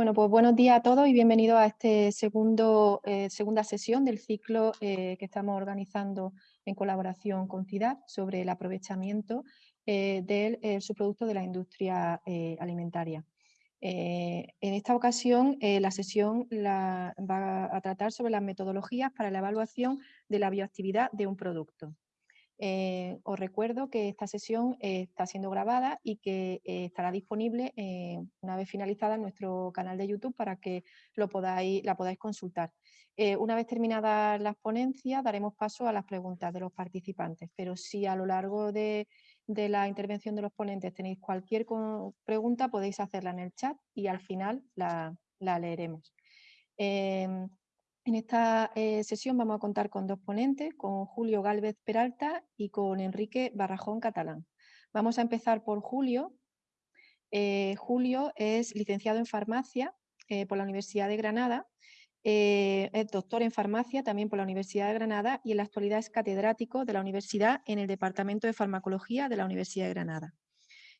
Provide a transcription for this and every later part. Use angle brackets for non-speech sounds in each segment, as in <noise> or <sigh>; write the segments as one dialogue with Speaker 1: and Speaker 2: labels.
Speaker 1: Bueno, pues buenos días a todos y bienvenidos a esta eh, segunda sesión del ciclo eh, que estamos organizando en colaboración con CIDAD sobre el aprovechamiento eh, del subproducto de la industria alimentaria. en esta ocasión la sesión va a tratar sobre las metodologías para la evaluación de la bioactividad de un producto. Eh, os recuerdo que esta sesión eh, está siendo grabada y que eh, estará disponible una vez finalizada en nuestro canal de YouTube para que lo la podáis consultar. una vez terminadas las ponencias daremos paso a las preguntas de los participantes, pero si a lo largo de, la intervención de los ponentes tenéis cualquier pregunta podéis hacerla en el chat y al final la, la leeremos. En esta eh, sesión vamos a contar con dos ponentes, con Julio Gálvez Peralta y con Enrique Barrajón Catalán. Vamos a empezar por Julio. Eh, Julio es licenciado en farmacia eh, por la Universidad de Granada, es doctor en farmacia también por la Universidad de Granada y en la actualidad es catedrático de la universidad en el Departamento de Farmacología de la Universidad de Granada.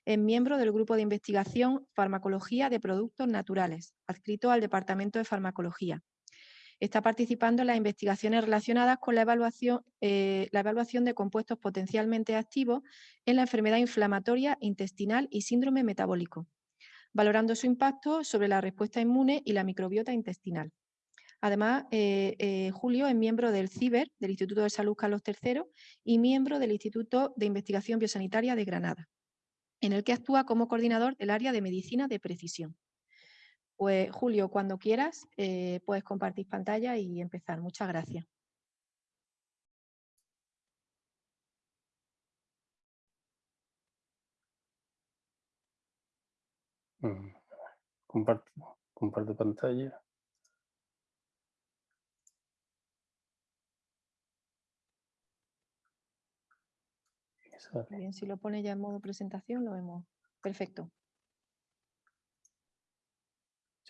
Speaker 1: Es miembro del Grupo de Investigación Farmacología de Productos Naturales, adscrito al Departamento de Farmacología está participando en las investigaciones relacionadas con la evaluación, eh, la evaluación de compuestos potencialmente activos en la enfermedad inflamatoria intestinal y síndrome metabólico, valorando su impacto sobre la respuesta inmune y la microbiota intestinal. Además, eh, eh, Julio es miembro del CIBER, del Instituto de Salud Carlos III, y miembro del Instituto de Investigación Biosanitaria de Granada, en el que actúa como coordinador del área de medicina de precisión. Pues Julio, cuando quieras, eh, puedes compartir pantalla y empezar. Muchas gracias.
Speaker 2: Mm, comparto, comparto pantalla.
Speaker 1: Bien, si lo pone ya en modo presentación, lo vemos. Perfecto.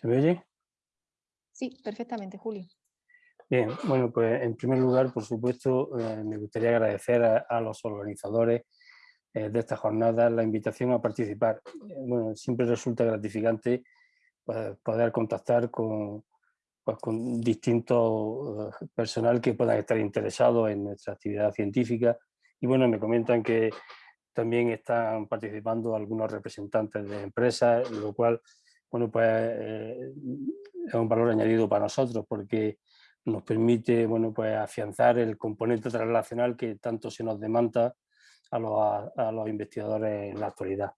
Speaker 2: ¿Se me oye?
Speaker 1: Sí, perfectamente, Julio.
Speaker 2: Bien, bueno, pues en primer lugar, por supuesto, eh, me gustaría agradecer a, los organizadores eh, de esta jornada la invitación a participar. Eh, bueno, siempre resulta gratificante pues, poder contactar con, pues, con distintos personal que puedan estar interesados en nuestra actividad científica. Y bueno, me comentan que también están participando algunos representantes de empresas, lo cual bueno, pues eh, es un valor añadido para nosotros porque nos permite bueno, pues, afianzar el componente translacional que tanto se nos demanda a los, investigadores en la actualidad.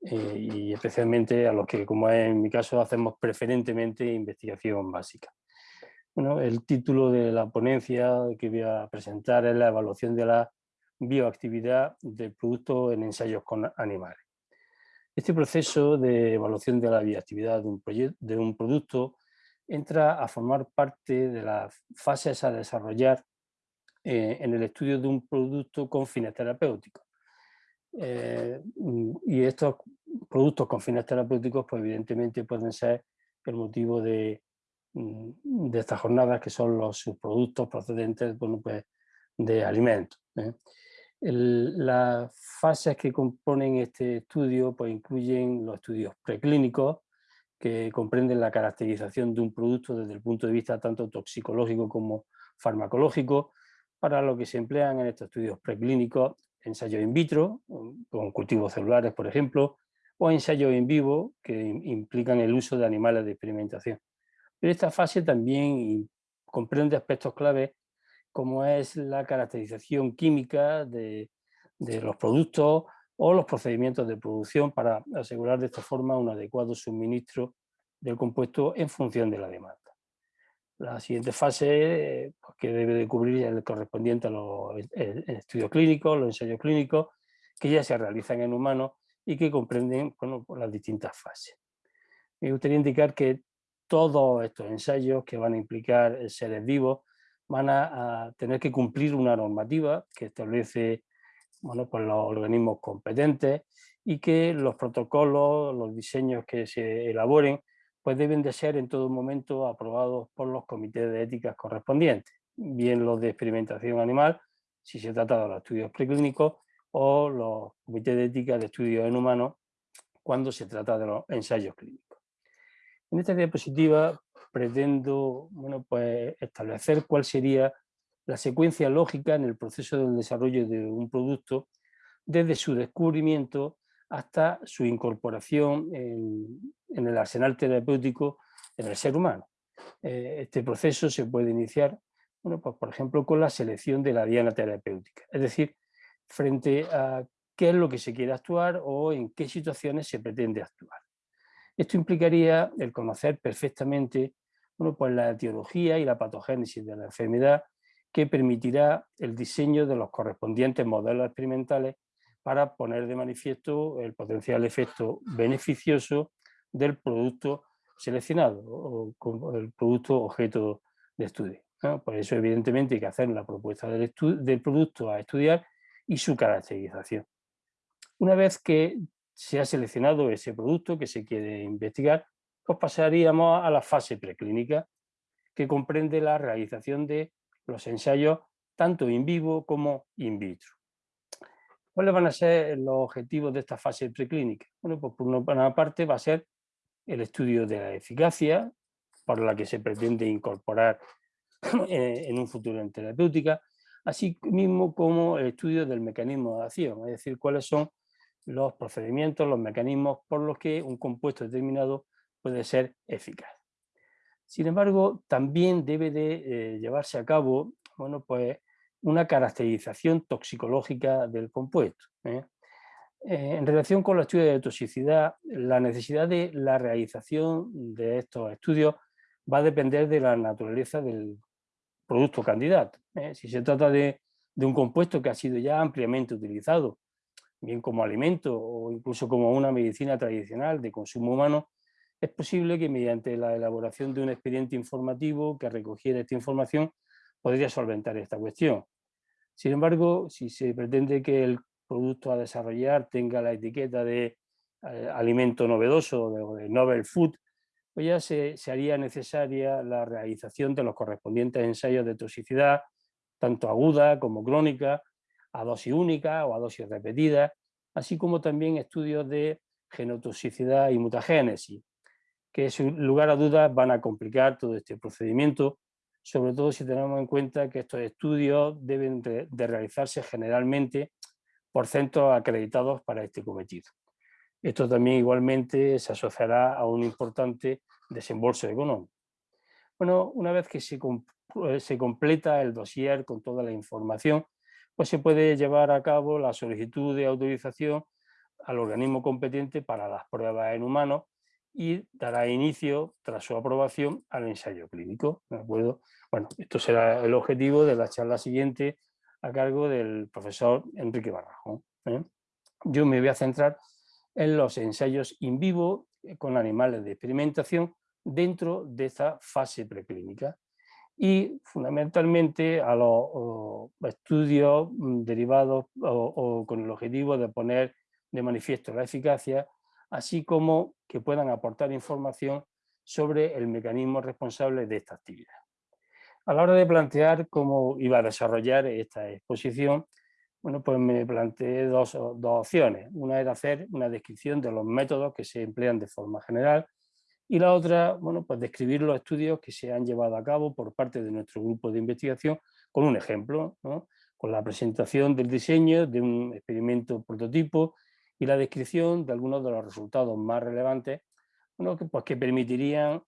Speaker 2: Eh, y especialmente a los que, como en mi caso, hacemos preferentemente investigación básica. Bueno, el título de la ponencia que voy a presentar es la evaluación de la bioactividad del producto en ensayos con animales. Este proceso de evaluación de la bioactividad de un, de un producto entra a formar parte de las fases a desarrollar eh, en el estudio de un producto con fines terapéuticos. Eh, y estos productos con fines terapéuticos, pues evidentemente pueden ser el motivo de, mm, estas jornadas, que son los subproductos procedentes bueno, pues, de alimentos. ¿eh? Las fases que componen este estudio pues, incluyen los estudios preclínicos, que comprenden la caracterización de un producto desde el punto de vista tanto toxicológico como farmacológico, para lo que se emplean en estos estudios preclínicos ensayos in vitro, con cultivos celulares, por ejemplo, o ensayos en vivo, que implican el uso de animales de experimentación. Pero esta fase también comprende aspectos claves como es la caracterización química de, los productos o los procedimientos de producción para asegurar de esta forma un adecuado suministro del compuesto en función de la demanda. La siguiente fase pues, que debe de cubrir es el correspondiente a los estudios clínicos, los ensayos clínicos, que ya se realizan en humanos y que comprenden pues, las distintas fases. Me gustaría indicar que todos estos ensayos que van a implicar seres vivos van a, tener que cumplir una normativa que establece bueno, pues los organismos competentes y que los protocolos, los diseños que se elaboren, pues deben de ser en todo momento aprobados por los comités de ética correspondientes, bien los de experimentación animal, si se trata de los estudios preclínicos, o los comités de ética de estudios en humanos, cuando se trata de los ensayos clínicos. En esta diapositiva pretendo bueno, pues, establecer cuál sería la secuencia lógica en el proceso del desarrollo de un producto desde su descubrimiento hasta su incorporación en, el arsenal terapéutico en el ser humano. Eh, este proceso se puede iniciar, bueno, pues, por ejemplo, con la selección de la diana terapéutica, es decir, frente a qué es lo que se quiere actuar o en qué situaciones se pretende actuar. Esto implicaría el conocer perfectamente bueno, pues la etiología y la patogénesis de la enfermedad que permitirá el diseño de los correspondientes modelos experimentales para poner de manifiesto el potencial efecto beneficioso del producto seleccionado o el producto objeto de estudio. Por eso evidentemente hay que hacer la propuesta del, del producto a estudiar y su caracterización. Una vez que se ha seleccionado ese producto que se quiere investigar, pues pasaríamos a la fase preclínica, que comprende la realización de los ensayos tanto in vivo como in vitro. ¿Cuáles van a ser los objetivos de esta fase preclínica? Bueno, pues por una parte va a ser el estudio de la eficacia, por la que se pretende incorporar <coughs> en un futuro en terapéutica, así mismo como el estudio del mecanismo de acción, es decir, cuáles son los procedimientos, los mecanismos por los que un compuesto determinado puede ser eficaz. Sin embargo, también debe de eh, llevarse a cabo bueno, pues, una caracterización toxicológica del compuesto. ¿eh? Eh, en relación con los estudios de toxicidad, la necesidad de la realización de estos estudios va a depender de la naturaleza del producto candidato. Si se trata de, un compuesto que ha sido ya ampliamente utilizado, bien como alimento o incluso como una medicina tradicional de consumo humano, es posible que mediante la elaboración de un expediente informativo que recogiera esta información podría solventar esta cuestión. Sin embargo, si se pretende que el producto a desarrollar tenga la etiqueta de eh, alimento novedoso o de, novel food, pues ya se, haría necesaria la realización de los correspondientes ensayos de toxicidad, tanto aguda como crónica, a dosis única o a dosis repetida, así como también estudios de genotoxicidad y mutagénesis, que sin lugar a dudas van a complicar todo este procedimiento, sobre todo si tenemos en cuenta que estos estudios deben de realizarse generalmente por centros acreditados para este cometido. Esto también igualmente se asociará a un importante desembolso económico. Bueno, una vez que se, eh, se completa el dossier con toda la información, pues se puede llevar a cabo la solicitud de autorización al organismo competente para las pruebas en humanos y dará inicio, tras su aprobación, al ensayo clínico. ¿de acuerdo? Bueno, esto será el objetivo de la charla siguiente a cargo del profesor Enrique Barrajo. ¿eh? Yo me voy a centrar en los ensayos in vivo eh, con animales de experimentación dentro de esta fase preclínica y fundamentalmente a los estudios mm, derivados o, con el objetivo de poner de manifiesto la eficacia, así como que puedan aportar información sobre el mecanismo responsable de esta actividad. A la hora de plantear cómo iba a desarrollar esta exposición, bueno, pues me planteé dos, opciones. Una era hacer una descripción de los métodos que se emplean de forma general y la otra, bueno, pues describir los estudios que se han llevado a cabo por parte de nuestro grupo de investigación con un ejemplo, con la presentación del diseño de un experimento prototipo y la descripción de algunos de los resultados más relevantes bueno, que, pues, que permitirían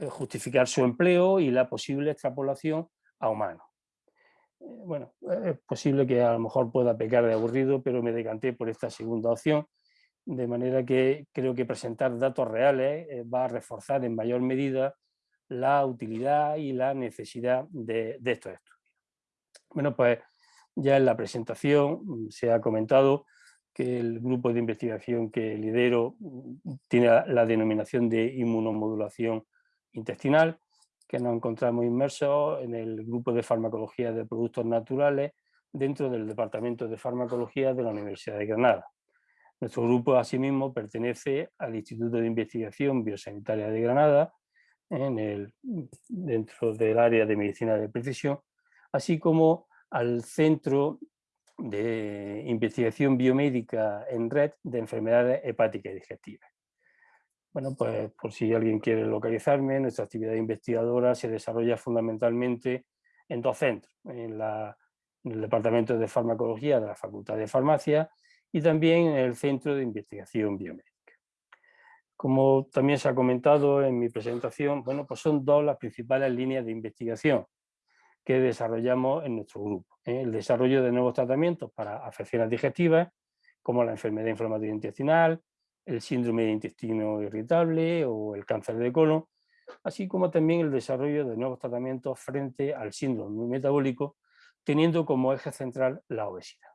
Speaker 2: eh, justificar su empleo y la posible extrapolación a humanos. Eh, bueno, eh, es posible que a lo mejor pueda pecar de aburrido, pero me decanté por esta segunda opción, de manera que creo que presentar datos reales va a reforzar en mayor medida la utilidad y la necesidad de, estos estudios. Bueno, pues ya en la presentación mm, se ha comentado que el grupo de investigación que lidero mm, tiene la denominación de inmunomodulación intestinal, que nos encontramos inmersos en el grupo de farmacología de productos naturales dentro del Departamento de Farmacología de la Universidad de Granada. Nuestro grupo asimismo pertenece al Instituto de Investigación Biosanitaria de Granada, en el, dentro del área de medicina de precisión, así como al Centro de Investigación Biomédica en Red de Enfermedades Hepáticas y Digestivas. Bueno, pues por si alguien quiere localizarme, nuestra actividad investigadora se desarrolla fundamentalmente en dos centros, en, el Departamento de Farmacología de la Facultad de Farmacia y también en el Centro de Investigación Biomédica. Como también se ha comentado en mi presentación, bueno, pues son dos las principales líneas de investigación que desarrollamos en nuestro grupo. ¿eh? El desarrollo de nuevos tratamientos para afecciones digestivas, como la enfermedad inflamatoria intestinal, el síndrome de intestino irritable o el cáncer de colon, así como también el desarrollo de nuevos tratamientos frente al síndrome metabólico, teniendo como eje central la obesidad.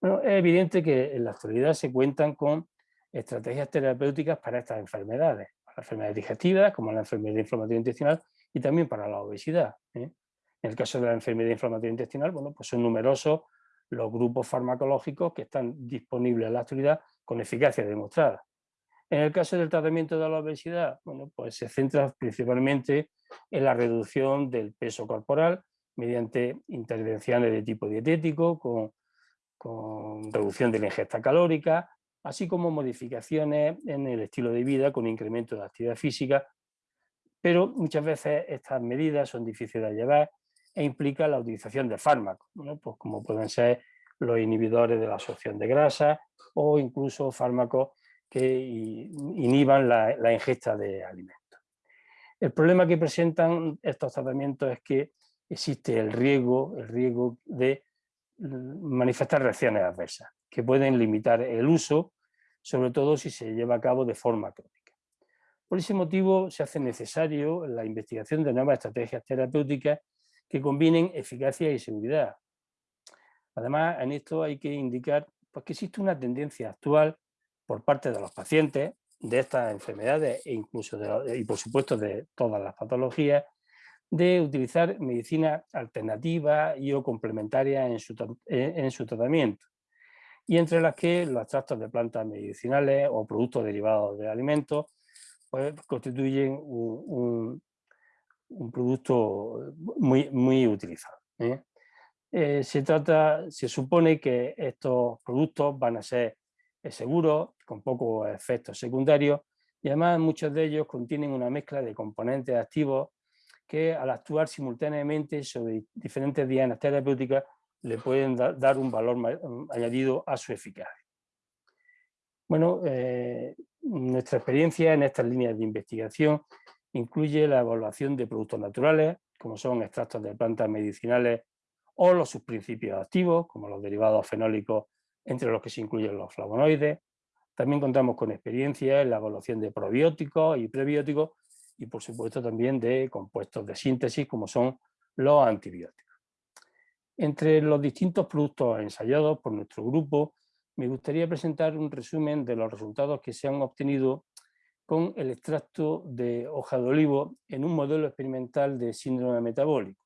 Speaker 2: Es evidente que en la actualidad se cuentan con estrategias terapéuticas para estas enfermedades, para las enfermedades digestivas, como la enfermedad inflamatoria intestinal, y también para la obesidad. ¿eh? En el caso de la enfermedad inflamatoria intestinal, bueno, pues son numerosos los grupos farmacológicos que están disponibles en la actualidad con eficacia demostrada. En el caso del tratamiento de la obesidad, bueno, pues se centra principalmente en la reducción del peso corporal mediante intervenciones de tipo dietético, con, con reducción de la ingesta calórica, así como modificaciones en el estilo de vida con incremento de actividad física, pero muchas veces estas medidas son difíciles de llevar e implica la utilización de fármacos, pues como pueden ser los inhibidores de la absorción de grasa o incluso fármacos que inhiban la, ingesta de alimentos. El problema que presentan estos tratamientos es que existe el riesgo, el riesgo de manifestar reacciones adversas, que pueden limitar el uso, sobre todo si se lleva a cabo de forma crónica. Por ese motivo se hace necesario la investigación de nuevas estrategias terapéuticas que combinen eficacia y seguridad. Además, en esto hay que indicar pues, que existe una tendencia actual por parte de los pacientes de estas enfermedades e incluso y por supuesto de todas las patologías de utilizar medicina alternativa y o complementaria en su, en su tratamiento y entre las que los extractos de plantas medicinales o productos derivados de alimentos pues, constituyen un producto muy, muy utilizado. ¿eh? Eh, se, trata, se supone que estos productos van a ser eh, seguros, con pocos efectos secundarios, y además muchos de ellos contienen una mezcla de componentes activos que al actuar simultáneamente sobre diferentes dianas terapéuticas le pueden dar un valor mm, añadido a su eficacia. Bueno, nuestra experiencia en estas líneas de investigación incluye la evaluación de productos naturales, como son extractos de plantas medicinales o los subprincipios activos, como los derivados fenólicos, entre los que se incluyen los flavonoides. También contamos con experiencia en la evaluación de probióticos y prebióticos y por supuesto también de compuestos de síntesis como son los antibióticos. Entre los distintos productos ensayados por nuestro grupo, me gustaría presentar un resumen de los resultados que se han obtenido con el extracto de hoja de olivo en un modelo experimental de síndrome metabólico.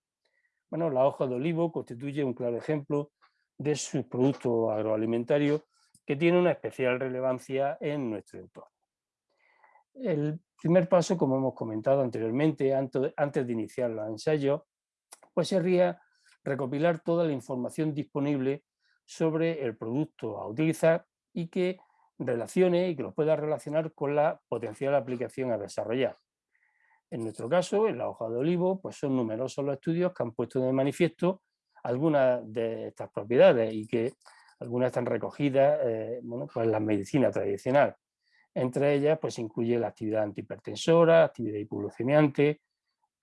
Speaker 2: Bueno, la hoja de olivo constituye un claro ejemplo de su producto agroalimentario que tiene una especial relevancia en nuestro entorno. El primer paso, como hemos comentado anteriormente, antes de iniciar los ensayos, pues sería recopilar toda la información disponible sobre el producto a utilizar y que relacione y que los pueda relacionar con la potencial aplicación a desarrollar. En nuestro caso, en la hoja de olivo, pues son numerosos los estudios que han puesto de manifiesto algunas de estas propiedades y que algunas están recogidas eh, bueno, pues en la medicina tradicional. Entre ellas pues incluye la actividad antihipertensora, actividad hipoglucemiante,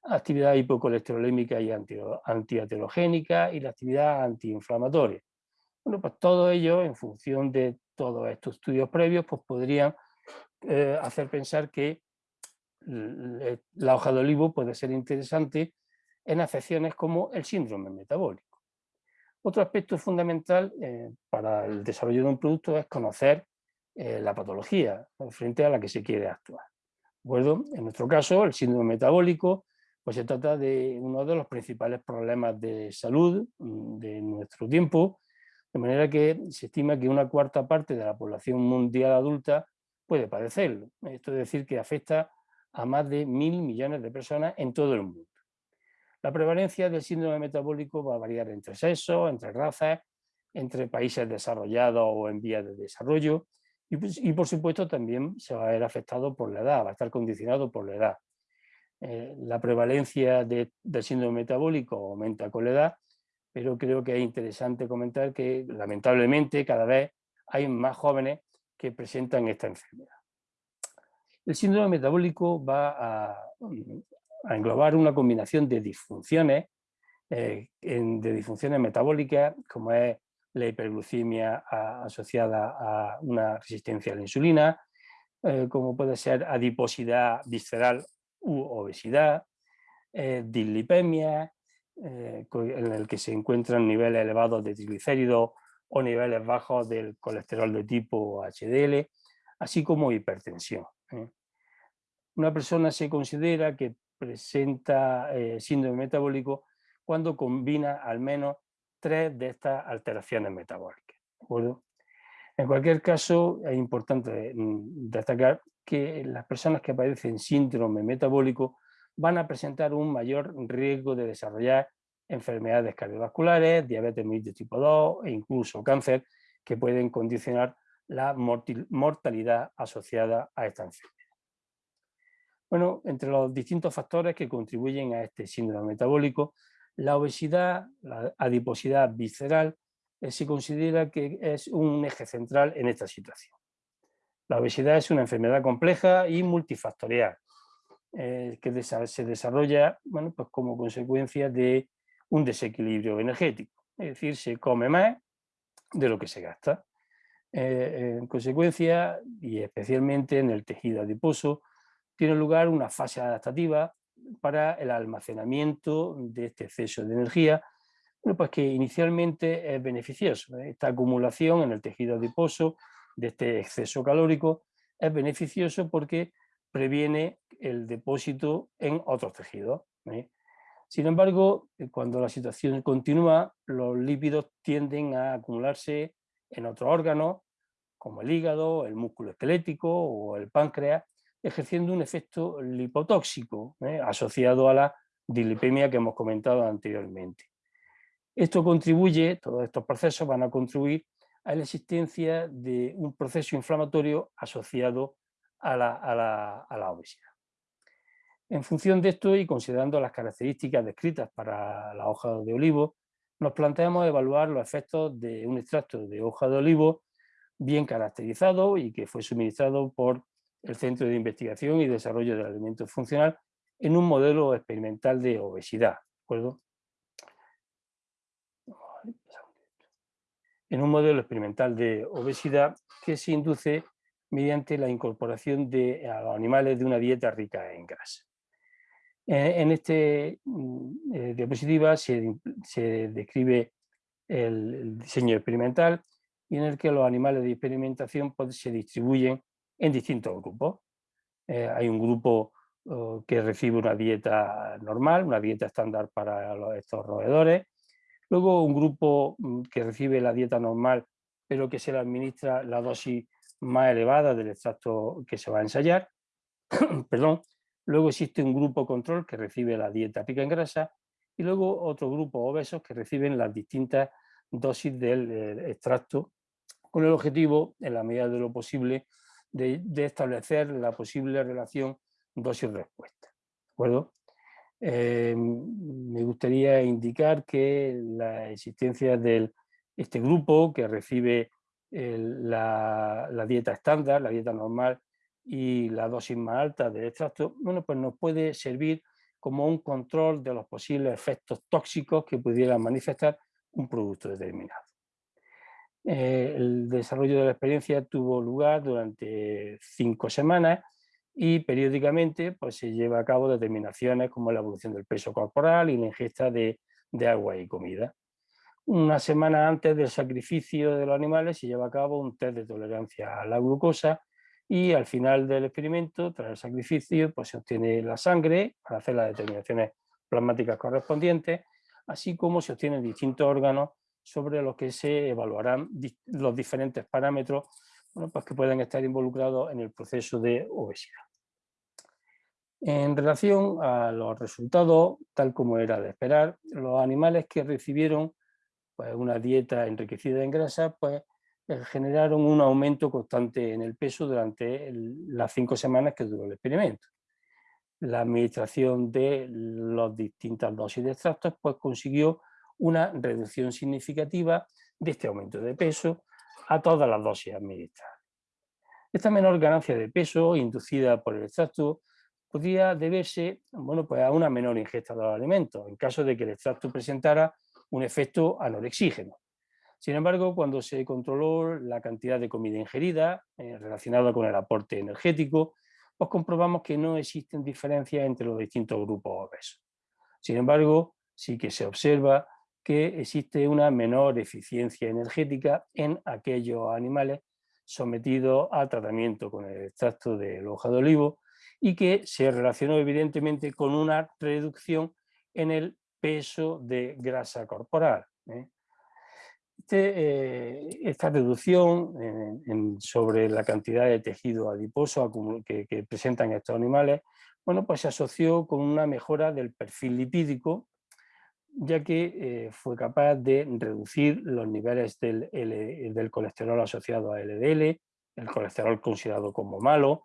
Speaker 2: actividad hipocolesterolémica y antiatelogénica y la actividad antiinflamatoria. Bueno, pues todo ello en función de todos estos estudios previos pues podrían eh, hacer pensar que la hoja de olivo puede ser interesante en afecciones como el síndrome metabólico. Otro aspecto fundamental eh, para el desarrollo de un producto es conocer eh, la patología frente a la que se quiere actuar. Bueno, en nuestro caso, el síndrome metabólico pues se trata de uno de los principales problemas de salud mm, de nuestro tiempo de manera que se estima que una cuarta parte de la población mundial adulta puede padecerlo. Esto es decir, que afecta a más de mil millones de personas en todo el mundo. La prevalencia del síndrome metabólico va a variar entre sexos, entre razas, entre países desarrollados o en vías de desarrollo Pues, y, por supuesto también se va a ver afectado por la edad, va a estar condicionado por la edad. Eh, la prevalencia del síndrome metabólico aumenta con la edad, pero creo que es interesante comentar que lamentablemente cada vez hay más jóvenes que presentan esta enfermedad. El síndrome metabólico va a, englobar una combinación de disfunciones, eh, de disfunciones metabólicas, como es la hiperglucemia asociada a una resistencia a la insulina, eh, como puede ser adiposidad visceral u obesidad, eh, dislipemia, eh, en el que se encuentran niveles elevados de triglicéridos o niveles bajos del colesterol de tipo HDL, así como hipertensión. Una persona se considera que presenta síndrome metabólico cuando combina al menos tres de estas alteraciones metabólicas. En cualquier caso, es importante mm, destacar que las personas que padecen síndrome metabólico van a presentar un mayor riesgo de desarrollar enfermedades cardiovasculares, diabetes mellitus tipo 2 e incluso cáncer, que pueden condicionar la mortalidad asociada a esta enfermedad. Bueno, entre los distintos factores que contribuyen a este síndrome metabólico la obesidad, la adiposidad visceral, eh, se considera que es un eje central en esta situación. La obesidad es una enfermedad compleja y multifactorial, eh, que se desarrolla bueno, pues como consecuencia de un desequilibrio energético, es decir, se come más de lo que se gasta. Eh, en consecuencia, y especialmente en el tejido adiposo, tiene lugar una fase adaptativa para el almacenamiento de este exceso de energía, pues que inicialmente es beneficioso. ¿eh? Esta acumulación en el tejido adiposo de este exceso calórico es beneficioso porque previene el depósito en otros tejidos. ¿eh? Sin embargo, eh, cuando la situación continúa, los lípidos tienden a acumularse en otros órganos, como el hígado, el músculo esquelético o el páncreas, ejerciendo un efecto lipotóxico ¿eh? asociado a la dilipemia que hemos comentado anteriormente. Esto contribuye, todos estos procesos van a contribuir a la existencia de un proceso inflamatorio asociado a la, obesidad. En función de esto y considerando las características descritas para la hoja de olivo, nos planteamos evaluar los efectos de un extracto de hoja de olivo bien caracterizado y que fue suministrado por el Centro de Investigación y Desarrollo del Alimento Funcional en un modelo experimental de obesidad. En un modelo experimental de obesidad que se induce mediante la incorporación de, a los animales de una dieta rica en grasa. En esta mm, eh, diapositiva se, describe el, diseño experimental y en el que los animales de experimentación pues, se distribuyen en distintos grupos. Eh, hay un grupo oh, que recibe una dieta normal, una dieta estándar para estos roedores. Luego un grupo mm, que recibe la dieta normal, pero que se le administra la dosis más elevada del extracto que se va a ensayar. <clears throat> Perdón. Luego existe un grupo control que recibe la dieta pica en grasa y luego otro grupo obesos que reciben las distintas dosis del extracto con el objetivo, en la medida de lo posible, de, establecer la posible relación dosis-respuesta. Eh, me gustaría indicar que la existencia de este grupo que recibe la, dieta estándar, la dieta normal y la dosis más alta del extracto, bueno, pues nos puede servir como un control de los posibles efectos tóxicos que pudieran manifestar un producto determinado. Eh, el desarrollo de la experiencia tuvo lugar durante cinco semanas y periódicamente pues, se lleva a cabo determinaciones como la evolución del peso corporal y la ingesta de, agua y comida. Una semana antes del sacrificio de los animales se lleva a cabo un test de tolerancia a la glucosa y al final del experimento, tras el sacrificio, pues se obtiene la sangre para hacer las determinaciones plasmáticas correspondientes, así como se obtienen distintos órganos sobre los que se evaluarán los diferentes parámetros pues que pueden estar involucrados en el proceso de obesidad. En relación a los resultados, tal como era de esperar, los animales que recibieron pues, una dieta enriquecida en grasa pues, generaron un aumento constante en el peso durante las cinco semanas que duró el experimento. La administración de las distintas dosis de extractos pues, consiguió una reducción significativa de este aumento de peso a todas las dosis administradas. Esta menor ganancia de peso inducida por el extracto podía deberse bueno, pues a una menor ingesta de los alimentos, en caso de que el extracto presentara un efecto anorexígeno. Sin embargo, cuando se controló la cantidad de comida ingerida eh, relacionada con el aporte energético, pues comprobamos que no existen diferencias entre los distintos grupos obesos. Sin embargo, sí que se observa que existe una menor eficiencia energética en aquellos animales sometidos a tratamiento con el extracto de hoja de olivo y que se relacionó evidentemente con una reducción en el peso de grasa corporal. ¿eh? Eh, esta reducción sobre la cantidad de tejido adiposo que, presentan estos animales, bueno, pues se asoció con una mejora del perfil lipídico, ya que eh, fue capaz de reducir los niveles del, del colesterol asociado a LDL, el colesterol considerado como malo,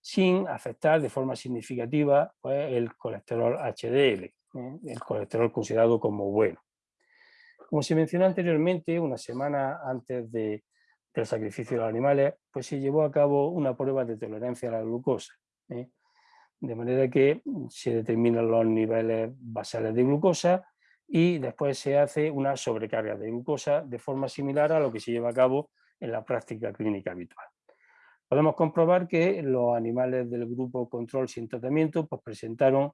Speaker 2: sin afectar de forma significativa pues, el colesterol HDL, ¿eh? el colesterol considerado como bueno. Como se mencionó anteriormente, una semana antes del sacrificio de los animales, pues se llevó a cabo una prueba de tolerancia a la glucosa. ¿eh? De manera que se determinan los niveles basales de glucosa y después se hace una sobrecarga de glucosa de forma similar a lo que se lleva a cabo en la práctica clínica habitual. Podemos comprobar que los animales del grupo control sin tratamiento pues, presentaron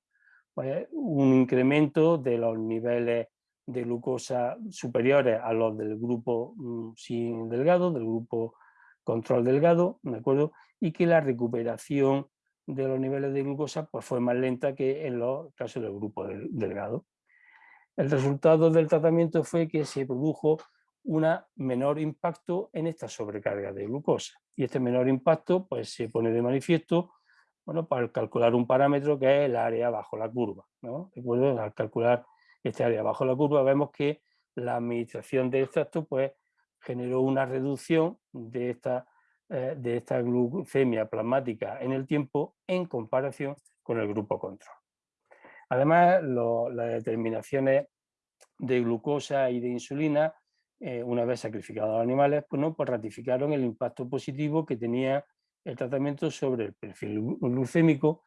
Speaker 2: pues, un incremento de los niveles de glucosa superiores a los del grupo mm, sin delgado, del grupo control delgado, ¿de acuerdo? Y que la recuperación de los niveles de glucosa pues, fue más lenta que en los casos del grupo delgado. El resultado del tratamiento fue que se produjo un menor impacto en esta sobrecarga de glucosa. Y este menor impacto pues, se pone de manifiesto bueno, para calcular un parámetro que es el área bajo la curva. ¿no? Al calcular este área bajo la curva vemos que la administración de extracto pues, generó una reducción de esta, eh, de esta glucemia plasmática en el tiempo en comparación con el grupo control. Además, las determinaciones de glucosa y de insulina, eh, una vez sacrificados los animales, pues, pues ratificaron el impacto positivo que tenía el tratamiento sobre el perfil glucémico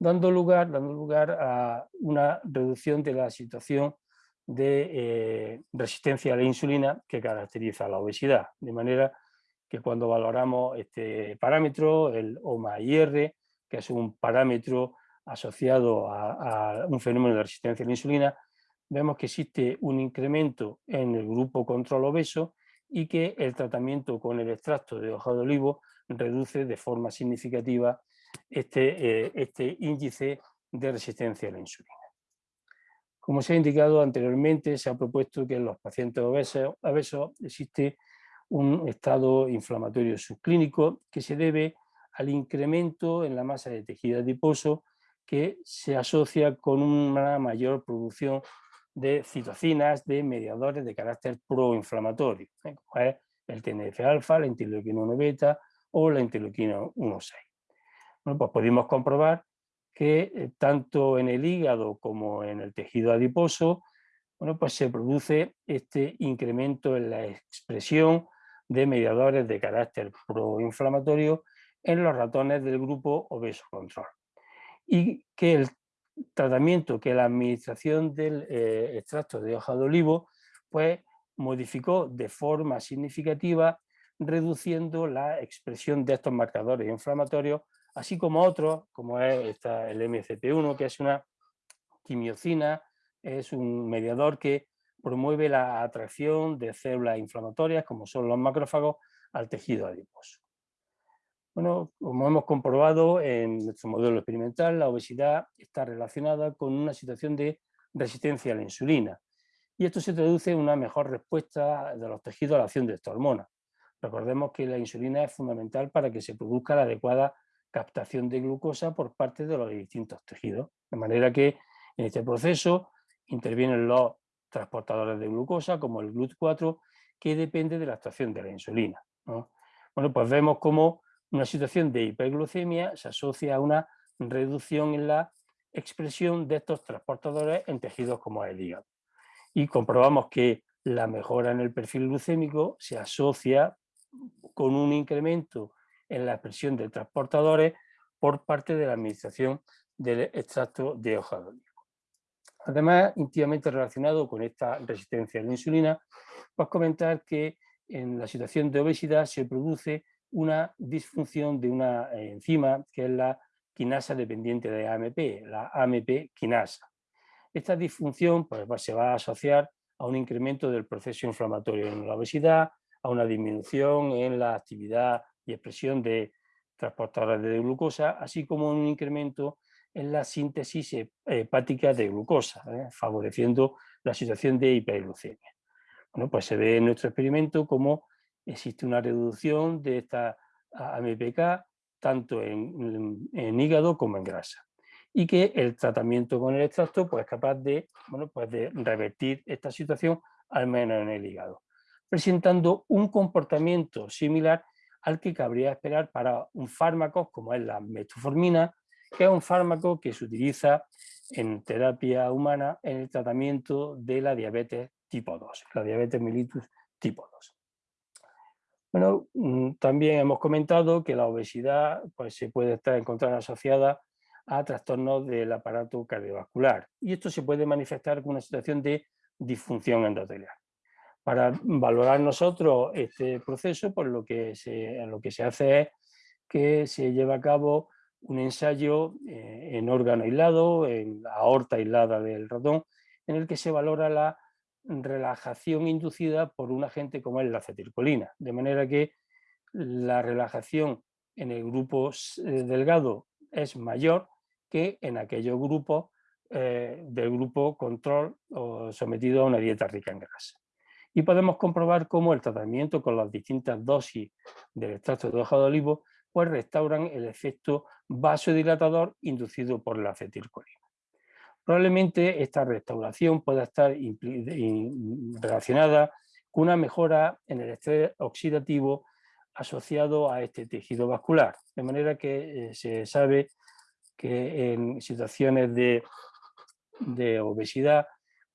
Speaker 2: dando lugar, dando lugar a una reducción de la situación de eh, resistencia a la insulina que caracteriza la obesidad. De manera que cuando valoramos este parámetro, el OMA-IR, que es un parámetro asociado a, un fenómeno de resistencia a la insulina, vemos que existe un incremento en el grupo control obeso y que el tratamiento con el extracto de hoja de olivo reduce de forma significativa este, eh, este índice de resistencia a la insulina. Como se ha indicado anteriormente, se ha propuesto que en los pacientes obesos, existe un estado inflamatorio subclínico que se debe al incremento en la masa de tejido adiposo que se asocia con una mayor producción de citocinas, de mediadores de carácter proinflamatorio, ¿eh? como es el TNF-alfa, la interleuquina 1 beta o la interleuquina 1,6. Bueno, pues pudimos comprobar que eh, tanto en el hígado como en el tejido adiposo, bueno, pues se produce este incremento en la expresión de mediadores de carácter proinflamatorio en los ratones del grupo obeso control. Y que el tratamiento, que la administración del eh, extracto de hoja de olivo, pues modificó de forma significativa, reduciendo la expresión de estos marcadores inflamatorios así como otros, como es el MCP1, que es una quimiocina, es un mediador que promueve la atracción de células inflamatorias, como son los macrófagos, al tejido adiposo. Bueno, como hemos comprobado en nuestro modelo experimental, la obesidad está relacionada con una situación de resistencia a la insulina. Y esto se traduce en una mejor respuesta de los tejidos a la acción de esta hormona. Recordemos que la insulina es fundamental para que se produzca la adecuada captación de glucosa por parte de los distintos tejidos. De manera que en este proceso intervienen los transportadores de glucosa, como el GLUT4, que depende de la actuación de la insulina. Bueno, pues vemos cómo una situación de hiperglucemia se asocia a una reducción en la expresión de estos transportadores en tejidos como el hígado. Y comprobamos que la mejora en el perfil glucémico se asocia con un incremento en la expresión de transportadores por parte de la administración del extracto de hoja de olivo. Además, íntimamente relacionado con esta resistencia a la insulina, pues comentar que en la situación de obesidad se produce una disfunción de una enzima que es la quinasa dependiente de AMP, la AMP quinasa. Esta disfunción pues, se va a asociar a un incremento del proceso inflamatorio en la obesidad, a una disminución en la actividad y expresión de transportadores de glucosa, así como un incremento en la síntesis hepática de glucosa, ¿eh? favoreciendo la situación de hiperglucemia. Bueno, pues se ve en nuestro experimento cómo existe una reducción de esta AMPK tanto en, hígado como en grasa y que el tratamiento con el extracto pues, es capaz de, bueno, pues de revertir esta situación al menos en el hígado, presentando un comportamiento similar al que cabría esperar para un fármaco como es la metformina, que es un fármaco que se utiliza en terapia humana en el tratamiento de la diabetes tipo 2, la diabetes mellitus tipo 2. Bueno, mm, también hemos comentado que la obesidad pues, se puede estar asociada a trastornos del aparato cardiovascular y esto se puede manifestar con una situación de disfunción endotelial. Para valorar nosotros este proceso, pues lo que se, lo que se hace es que se lleva a cabo un ensayo eh, en órgano aislado, en aorta aislada del ratón, en el que se valora la relajación inducida por un agente como es la acetilcolina, de manera que la relajación en el grupo eh, delgado es mayor que en aquellos grupos eh, del grupo control o sometido a una dieta rica en grasa. Y podemos comprobar cómo el tratamiento con las distintas dosis del extracto de hoja de olivo pues restauran el efecto vasodilatador inducido por la acetilcolina. Probablemente esta restauración pueda estar relacionada con una mejora en el estrés oxidativo asociado a este tejido vascular, de manera que eh, se sabe que en situaciones de, obesidad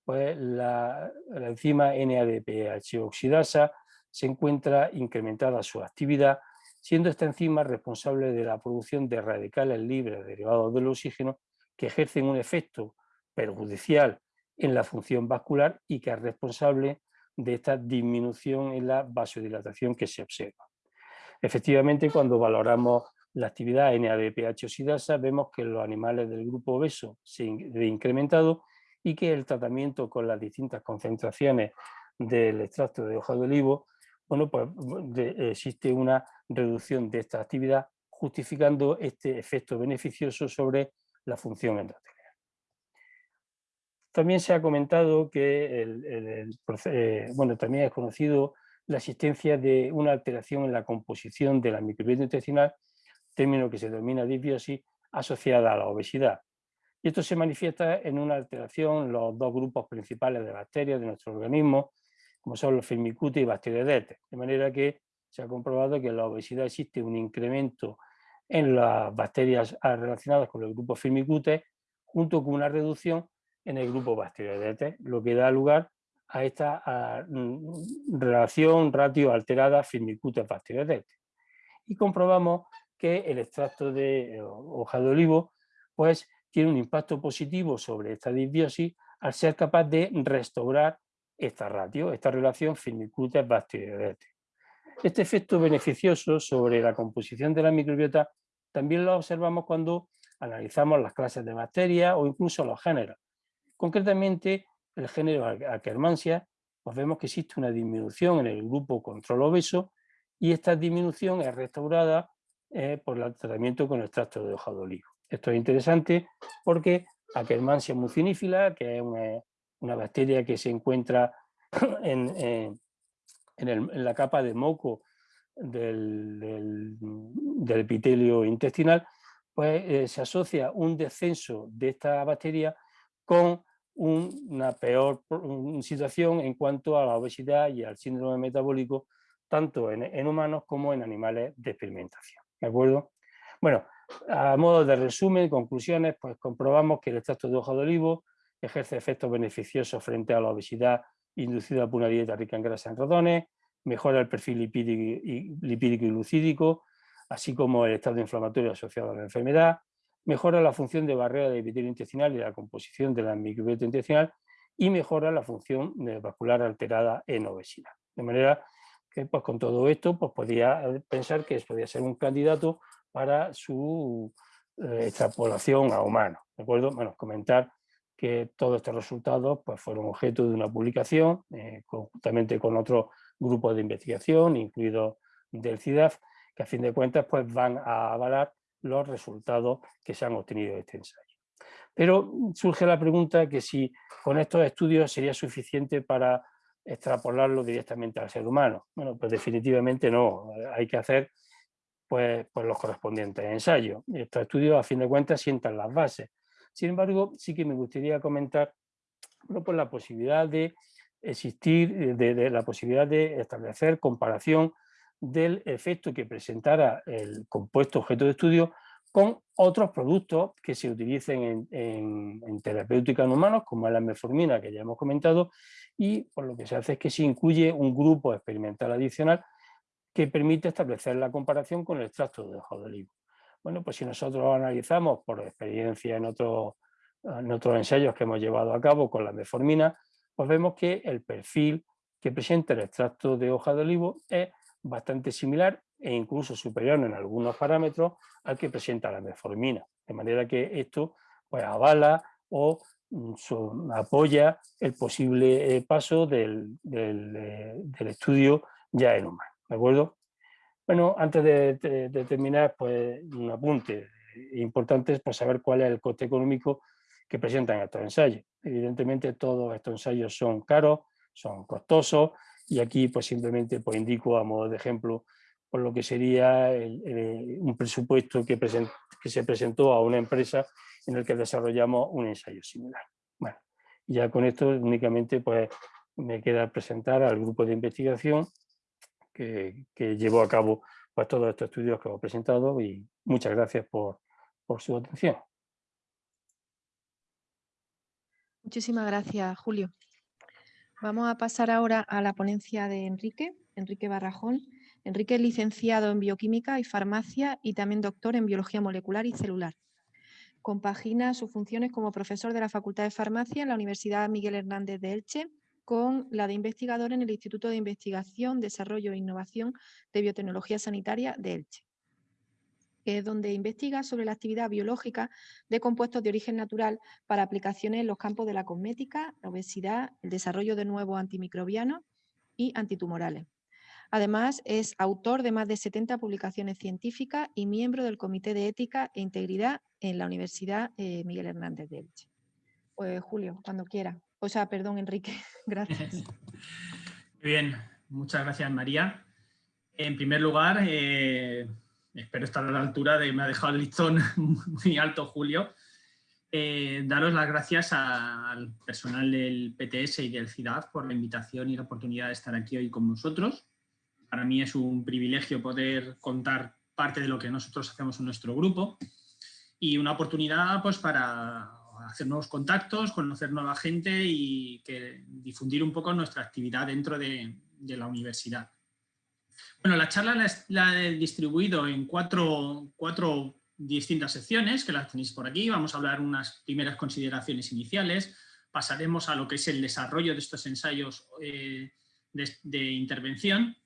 Speaker 2: pues la, enzima NADPH oxidasa se encuentra incrementada su actividad siendo esta enzima responsable de la producción de radicales libres derivados del oxígeno que ejercen un efecto perjudicial en la función vascular y que es responsable de esta disminución en la vasodilatación que se observa. Efectivamente, cuando valoramos la actividad NADPH oxidasa, vemos que los animales del grupo obeso se ha incrementado y que el tratamiento con las distintas concentraciones del extracto de hoja de olivo bueno, pues existe una reducción de esta actividad justificando este efecto beneficioso sobre la función endotelial. También se ha comentado que eh, bueno, también es conocido la existencia de una alteración en la composición de la microbiota intestinal, término que se denomina disbiosis, asociada a la obesidad. Y esto se manifiesta en una alteración en los dos grupos principales de bacterias de nuestro organismo, como son los firmicutes y bacteroidetes. De manera que se ha comprobado que en la obesidad existe un incremento en las bacterias relacionadas con el grupo firmicutes, junto con una reducción en el grupo bacteroidetes, lo que da lugar a esta mm, relación ratio alterada firmicutes-bacteroidetes. Y comprobamos que el extracto de eh, hoja de olivo pues, tiene un impacto positivo sobre esta disbiosis al ser capaz de restaurar esta ratio, esta relación firmicutes-bacteroidetes. Este efecto beneficioso sobre la composición de la microbiota también lo observamos cuando analizamos las clases de bacterias o incluso los géneros. Concretamente, el género Akkermansia, pues vemos que existe una disminución en el grupo control obeso y esta disminución es restaurada eh, por el tratamiento con extracto de hoja de olivo. Esto es interesante porque Akkermansia mucinífila, que es una, una bacteria que se encuentra <clears throat> en, la capa de moco del, epitelio intestinal, pues eh, se asocia un descenso de esta bacteria con una peor situación en cuanto a la obesidad y al síndrome metabólico tanto en, humanos como en animales de experimentación. ¿De acuerdo? Bueno, a modo de resumen, conclusiones, pues comprobamos que el extracto de hoja de olivo ejerce efectos beneficiosos frente a la obesidad inducida por una dieta rica en grasa en ratones, mejora el perfil lipídico y, lipídico glucídico, así como el estado inflamatorio asociado a la enfermedad, mejora la función de barrera de epitelio intestinal y la composición de la microbiota intestinal y mejora la función vascular alterada en obesidad. De manera que pues, con todo esto pues, podría pensar que podría ser un candidato para su eh, extrapolación a humanos. ¿de acuerdo? Bueno, comentar que todos estos resultados pues, fueron objeto de una publicación eh, conjuntamente con otro grupo de investigación, incluido del CIDAF, que a fin de cuentas pues, van a avalar los resultados que se han obtenido de este ensayo. Pero surge la pregunta que si con estos estudios sería suficiente para extrapolarlo directamente al ser humano. Bueno, pues definitivamente no, hay que hacer pues, pues los correspondientes ensayos. Estos estudios a fin de cuentas sientan las bases. Sin embargo, sí que me gustaría comentar pues la posibilidad de existir, de la posibilidad de establecer comparación del efecto que presentara el compuesto objeto de estudio con otros productos que se utilicen en, terapéutica en humanos, como la metformina que ya hemos comentado, y por lo que se hace es que se incluye un grupo experimental adicional que permite establecer la comparación con el extracto de hoja de olivo. Bueno, pues si nosotros analizamos por experiencia en otros, en otros ensayos que hemos llevado a cabo con la metformina, pues vemos que el perfil que presenta el extracto de hoja de olivo es bastante similar e incluso superior en algunos parámetros al que presenta la metformina. De manera que esto pues, avala o mm, apoya el posible eh, paso del, eh, del, estudio ya en humano. ¿De acuerdo? Bueno, antes de, terminar, pues un apunte importante es pues, saber cuál es el coste económico que presentan estos ensayos. Evidentemente todos estos ensayos son caros, son costosos y aquí pues simplemente pues, indico a modo de ejemplo por lo que sería un presupuesto que, que, se presentó a una empresa en el que desarrollamos un ensayo similar. Bueno, ya con esto únicamente pues me queda presentar al grupo de investigación que, llevó a cabo pues, todos estos estudios que hemos presentado y muchas gracias por, por su atención.
Speaker 1: Muchísimas gracias, Julio. Vamos a pasar ahora a la ponencia de Enrique, Enrique Barrajón. Enrique es licenciado en Bioquímica y Farmacia y también doctor en Biología Molecular y Celular. Compagina sus funciones como profesor de la Facultad de Farmacia en la Universidad Miguel Hernández de Elche con la de investigador en el Instituto de Investigación, Desarrollo e Innovación de Biotecnología Sanitaria de Elche donde investiga sobre la actividad biológica de compuestos de origen natural para aplicaciones en los campos de la cosmética, la obesidad, el desarrollo de nuevos antimicrobianos y antitumorales. Además, es autor de más de 70 publicaciones científicas y miembro del Comité de Ética e Integridad en la Universidad eh, Miguel Hernández de Elche. Pues Julio, cuando quiera. O sea, perdón, Enrique. <laughs> Gracias. <laughs>
Speaker 3: Bien, muchas gracias, María. En primer lugar, eh, espero estar a la altura de, me ha dejado el listón <laughs> muy alto Julio, eh, daros las gracias al personal del PTS y del CIDAF por la invitación y la oportunidad de estar aquí hoy con vosotros. Para mí es un privilegio poder contar parte de lo que nosotros hacemos en nuestro grupo y una oportunidad pues, para hacer nuevos contactos, conocer nueva gente y que, difundir un poco nuestra actividad dentro de la universidad. Bueno, la charla la, he distribuido en cuatro, distintas secciones, que las tenéis por aquí. Vamos a hablar unas primeras consideraciones iniciales, pasaremos a lo que es el desarrollo de estos ensayos eh, de, intervención.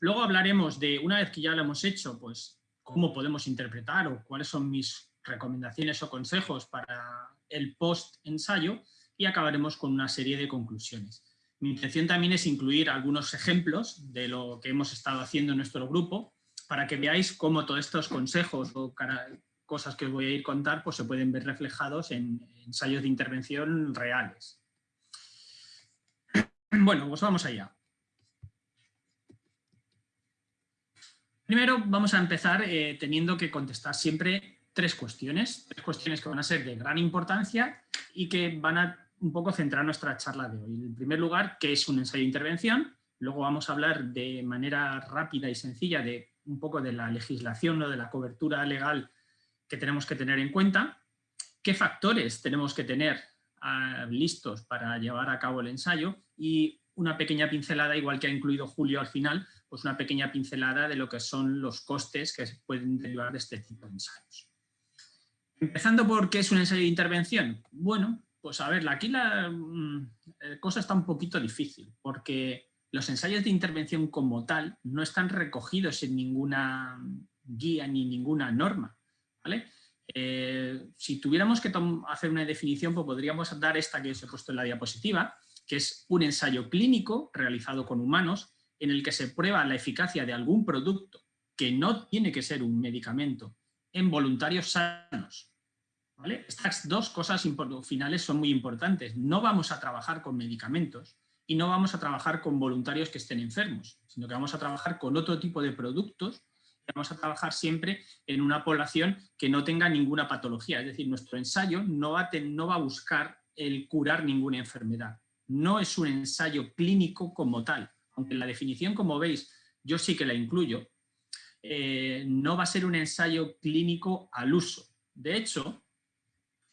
Speaker 3: Luego hablaremos de, una vez que ya lo hemos hecho, pues cómo podemos interpretar o cuáles son mis recomendaciones o consejos para el post-ensayo y acabaremos con una serie de conclusiones. Mi intención también es incluir algunos ejemplos de lo que hemos estado haciendo en nuestro grupo para que veáis cómo todos estos consejos o cosas que os voy a ir contar pues se pueden ver reflejados en ensayos de intervención reales. Bueno, pues vamos allá. Primero vamos a empezar eh, teniendo que contestar siempre tres cuestiones, tres cuestiones que van a ser de gran importancia y que van a un poco centrar nuestra charla de hoy. En primer lugar, ¿qué es un ensayo de intervención? Luego vamos a hablar de manera rápida y sencilla de un poco de la legislación, o de la cobertura legal que tenemos que tener en cuenta, qué factores tenemos que tener ah, listos para llevar a cabo el ensayo y una pequeña pincelada, igual que ha incluido Julio al final, pues una pequeña pincelada de lo que son los costes que pueden derivar de este tipo de ensayos. Empezando por qué es un ensayo de intervención. Bueno, pues a ver, aquí la mm, cosa está un poquito difícil, porque los ensayos de intervención como tal no están recogidos en ninguna guía ni ninguna norma. ¿vale? Eh, si tuviéramos que hacer una definición, pues podríamos dar esta que os he puesto en la diapositiva, que es un ensayo clínico realizado con humanos en el que se prueba la eficacia de algún producto que no tiene que ser un medicamento en voluntarios sanos. Estas dos cosas finales son muy importantes. No vamos a trabajar con medicamentos y no vamos a trabajar con voluntarios que estén enfermos, sino que vamos a trabajar con otro tipo de productos y vamos a trabajar siempre en una población que no tenga ninguna patología. Es decir, nuestro ensayo no va no va a buscar el curar ninguna enfermedad no es un ensayo clínico como tal, aunque la definición, como veis, yo sí que la incluyo, eh, no va a ser un ensayo clínico al uso. De hecho,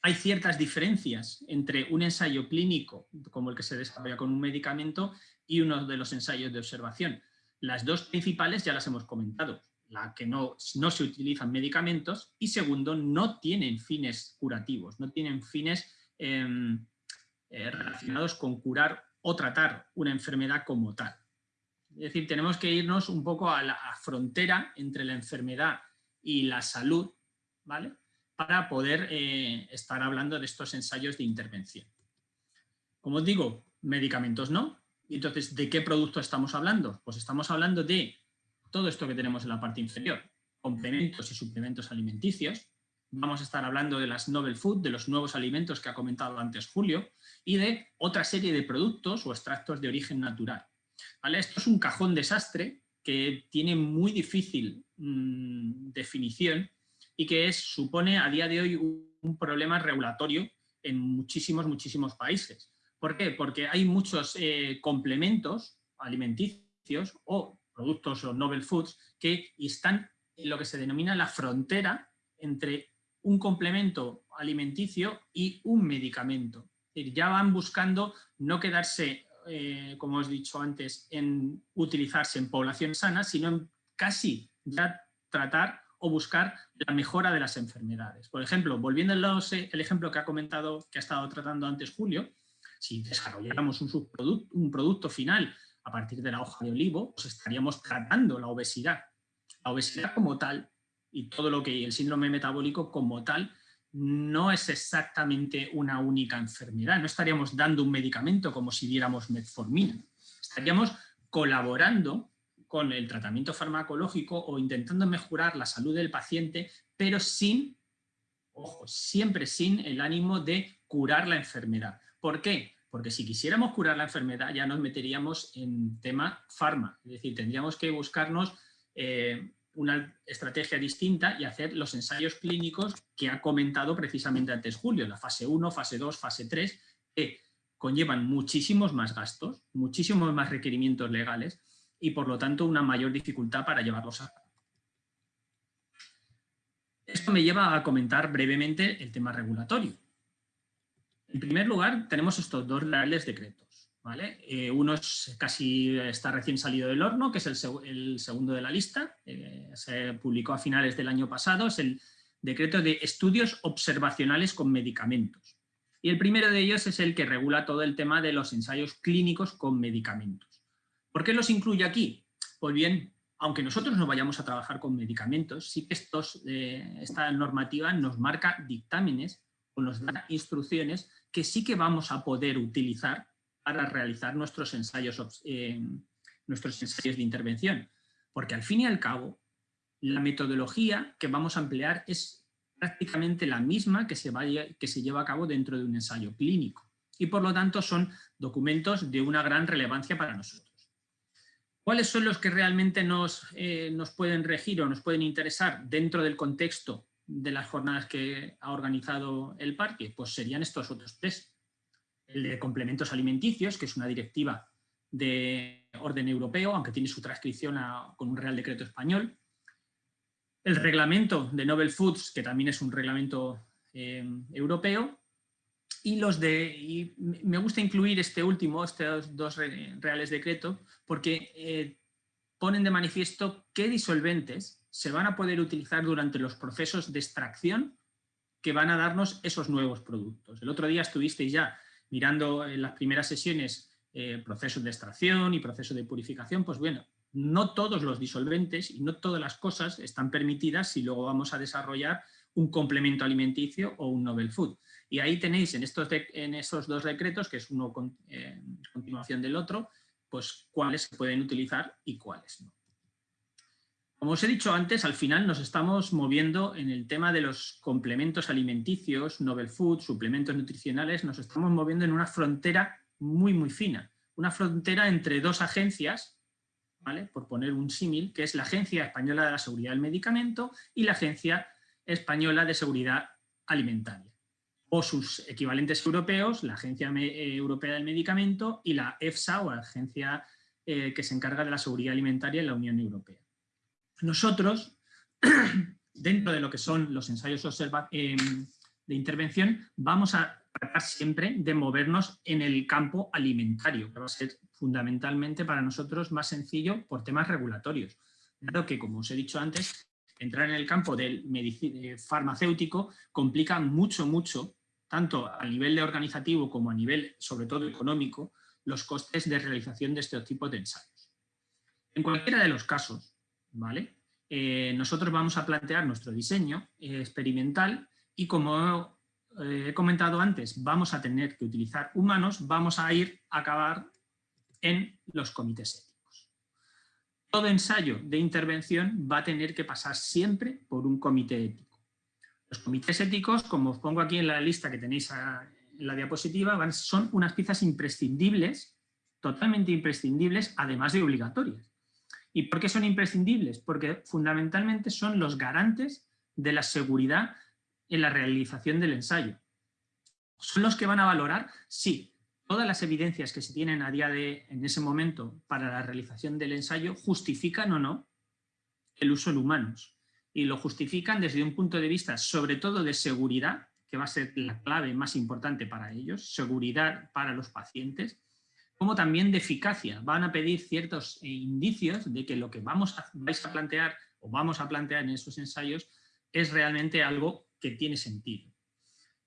Speaker 3: hay ciertas diferencias entre un ensayo clínico, como el que se desarrolla con un medicamento, y uno de los ensayos de observación. Las dos principales ya las hemos comentado. La que no, se utilizan medicamentos y segundo, no tienen fines curativos, no tienen fines em, eh, relacionados con curar o tratar una enfermedad como tal. Es decir, tenemos que irnos un poco a la frontera entre la enfermedad y la salud, ¿vale? Para poder eh, estar hablando de estos ensayos de intervención. Como os digo, medicamentos no. Entonces, ¿de qué producto estamos hablando? Pues estamos hablando de todo esto que tenemos en la parte inferior, complementos y suplementos alimenticios, vamos a estar hablando de las novel food, de los nuevos alimentos que ha comentado antes Julio, y de otra serie de productos o extractos de origen natural. Esto es un cajón desastre que tiene muy difícil mm, definición y que supone a día de hoy un, problema regulatorio en muchísimos, muchísimos países. ¿Por qué? Porque hay muchos eh, complementos alimenticios o productos o novel foods que están en lo que se denomina la frontera entre un complemento alimenticio y un medicamento. Ya van buscando no quedarse, eh, como os he dicho antes, en utilizarse en población sana, sino en casi ya tratar o buscar la mejora de las enfermedades. Por ejemplo, volviendo al ejemplo que ha comentado, que ha estado tratando antes Julio, si desarrolláramos un, un producto final a partir de la hoja de olivo, pues estaríamos tratando la obesidad. La obesidad como tal y todo lo que el síndrome metabólico como tal no es exactamente una única enfermedad. No estaríamos dando un medicamento como si diéramos metformina. Estaríamos colaborando con el tratamiento farmacológico o intentando mejorar la salud del paciente, pero sin, ojo, siempre sin el ánimo de curar la enfermedad. ¿Por qué? Porque si quisiéramos curar la enfermedad ya nos meteríamos en tema farma, es decir, tendríamos que buscarnos eh, una estrategia distinta y hacer los ensayos clínicos que ha comentado precisamente antes Julio, la fase 1, fase 2, fase 3, que conllevan muchísimos más gastos, muchísimos más requerimientos legales y por lo tanto una mayor dificultad para llevarlos a cabo. Esto me lleva a comentar brevemente el tema regulatorio. En primer lugar, tenemos estos dos reales decretos. Eh, uno es casi está recién salido del horno, que es el, segundo de la lista, eh, se publicó a finales del año pasado, es el decreto de estudios observacionales con medicamentos. Y el primero de ellos es el que regula todo el tema de los ensayos clínicos con medicamentos. ¿Por qué los incluye aquí? Pues bien, aunque nosotros no vayamos a trabajar con medicamentos, sí que estos, eh, esta normativa nos marca dictámenes o nos da instrucciones que sí que vamos a poder utilizar para realizar nuestros ensayos, eh, nuestros ensayos de intervención. Porque al fin y al cabo, la metodología que vamos a emplear es prácticamente la misma que se, que se lleva a cabo dentro de un ensayo clínico. Y por lo tanto son documentos de una gran relevancia para nosotros. ¿Cuáles son los que realmente nos, eh, nos pueden regir o nos pueden interesar dentro del contexto de las jornadas que ha organizado el parque? Pues serían estos otros tres el de complementos alimenticios, que es una directiva de orden europeo, aunque tiene su transcripción con un Real Decreto español. El reglamento de Novel Foods, que también es un reglamento eh, europeo. Y los de, me gusta incluir este último, estos dos reales decretos, porque eh, ponen de manifiesto qué disolventes se van a poder utilizar durante los procesos de extracción que van a darnos esos nuevos productos. El otro día estuvisteis ya mirando en las primeras sesiones eh, procesos de extracción y procesos de purificación, pues bueno, no todos los disolventes y no todas las cosas están permitidas si luego vamos a desarrollar un complemento alimenticio o un novel food. Y ahí tenéis en, estos en esos dos decretos, que es uno con, eh, continuación del otro, pues cuáles se pueden utilizar y cuáles no. Como os he dicho antes, al final nos estamos moviendo en el tema de los complementos alimenticios, novel food, suplementos nutricionales, nos estamos moviendo en una frontera muy, muy fina. Una frontera entre dos agencias, ¿vale? por poner un símil, que es la Agencia Española de la Seguridad del Medicamento y la Agencia Española de Seguridad Alimentaria. O sus equivalentes europeos, la Agencia eh, Europea del Medicamento y la EFSA, o la Agencia eh, que se encarga de la Seguridad Alimentaria en la Unión Europea. Nosotros, <clears throat> dentro de lo que son los ensayos eh, de intervención, vamos a tratar siempre de movernos en el campo alimentario, que va a ser fundamentalmente para nosotros más sencillo por temas regulatorios. Dado que, como os he dicho antes, entrar en el campo del eh, farmacéutico complica mucho, mucho, tanto a nivel de organizativo como a nivel, sobre todo económico, los costes de realización de este tipo de ensayos. En cualquiera de los casos, Eh, nosotros vamos a plantear nuestro diseño eh, experimental y como he comentado antes, vamos a tener que utilizar humanos, vamos a ir a acabar en los comités éticos. Todo ensayo de intervención va a tener que pasar siempre por un comité ético. Los comités éticos, como os pongo aquí en la lista que tenéis en la diapositiva, son unas piezas imprescindibles, totalmente imprescindibles, además de obligatorias. ¿Y por qué son imprescindibles? Porque fundamentalmente son los garantes de la seguridad en la realización del ensayo. ¿Son los que van a valorar? Sí. Todas las evidencias que se tienen a día de, en ese momento, para la realización del ensayo, justifican o no el uso en humanos. Y lo justifican desde un punto de vista, sobre todo de seguridad, que va a ser la clave más importante para ellos, seguridad para los pacientes, como también de eficacia. Van a pedir ciertos eh, indicios de que lo que vamos a, vais a plantear o vamos a plantear en esos ensayos es realmente algo que tiene sentido.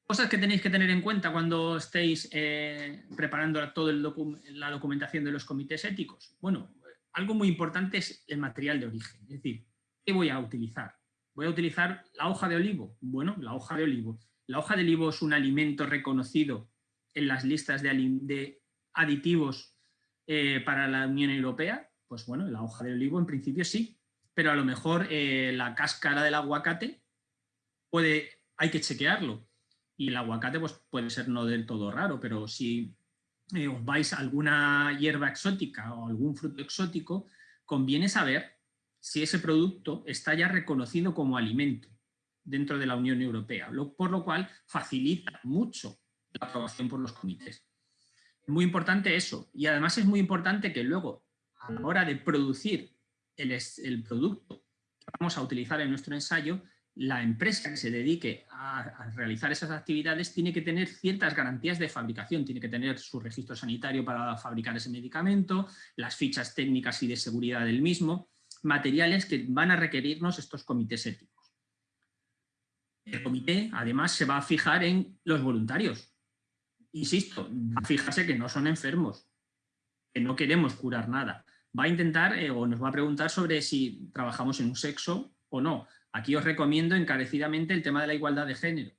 Speaker 3: Cosas que tenéis que tener en cuenta cuando estéis eh, preparando toda la documentación de los comités éticos. Bueno, algo muy importante es el material de origen, es decir, ¿qué voy a utilizar? ¿Voy a utilizar la hoja de olivo? Bueno, la hoja de olivo. ¿La hoja de olivo es un alimento reconocido en las listas de, aditivos eh, para la Unión Europea? Pues bueno, la hoja de olivo en principio sí, pero a lo mejor eh, la cáscara del aguacate puede, hay que chequearlo. Y el aguacate pues, puede ser no del todo raro, pero si eh, os vais a alguna hierba exótica o algún fruto exótico, conviene saber si ese producto está ya reconocido como alimento dentro de la Unión Europea, por lo cual facilita mucho la aprobación por los comités. Muy importante eso, y además es muy importante que luego, a la hora de producir el, el producto que vamos a utilizar en nuestro ensayo, la empresa que se dedique a, realizar esas actividades tiene que tener ciertas garantías de fabricación, tiene que tener su registro sanitario para fabricar ese medicamento, las fichas técnicas y de seguridad del mismo, materiales que van a requerirnos estos comités éticos. El comité además se va a fijar en los voluntarios. Insisto, fijarse que no son enfermos, que no queremos curar nada. Va a intentar eh, o nos va a preguntar sobre si trabajamos en un sexo o no Aquí os recomiendo encarecidamente el tema de la igualdad de género,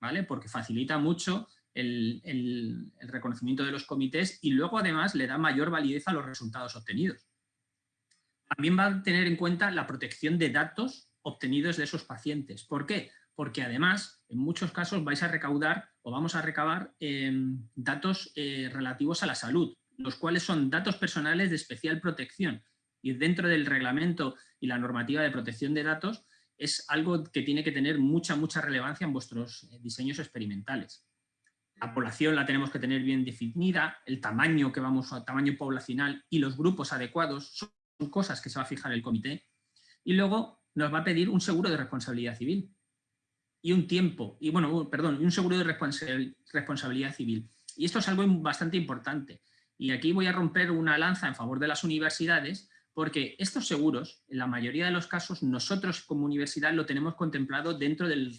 Speaker 3: ¿vale? porque facilita mucho el, reconocimiento de los comités y luego además le da mayor validez a los resultados obtenidos. También va a tener en cuenta la protección de datos obtenidos de esos pacientes. ¿Por qué? Porque además, en muchos casos vais a recaudar o vamos a recabar em, datos eh, relativos a la salud, los cuales son datos personales de especial protección. Y dentro del reglamento y la normativa de protección de datos es algo que tiene que tener mucha, mucha relevancia en vuestros eh, diseños experimentales. La población la tenemos que tener bien definida, el tamaño que vamos a tamaño poblacional y los grupos adecuados son cosas que se va a fijar el comité. Y luego nos va a pedir un seguro de responsabilidad civil y un tiempo, y bueno, perdón, un seguro de responsabilidad civil. Y esto es algo bastante importante. Y aquí voy a romper una lanza en favor de las universidades, porque estos seguros, en la mayoría de los casos, nosotros como universidad lo tenemos contemplado dentro del,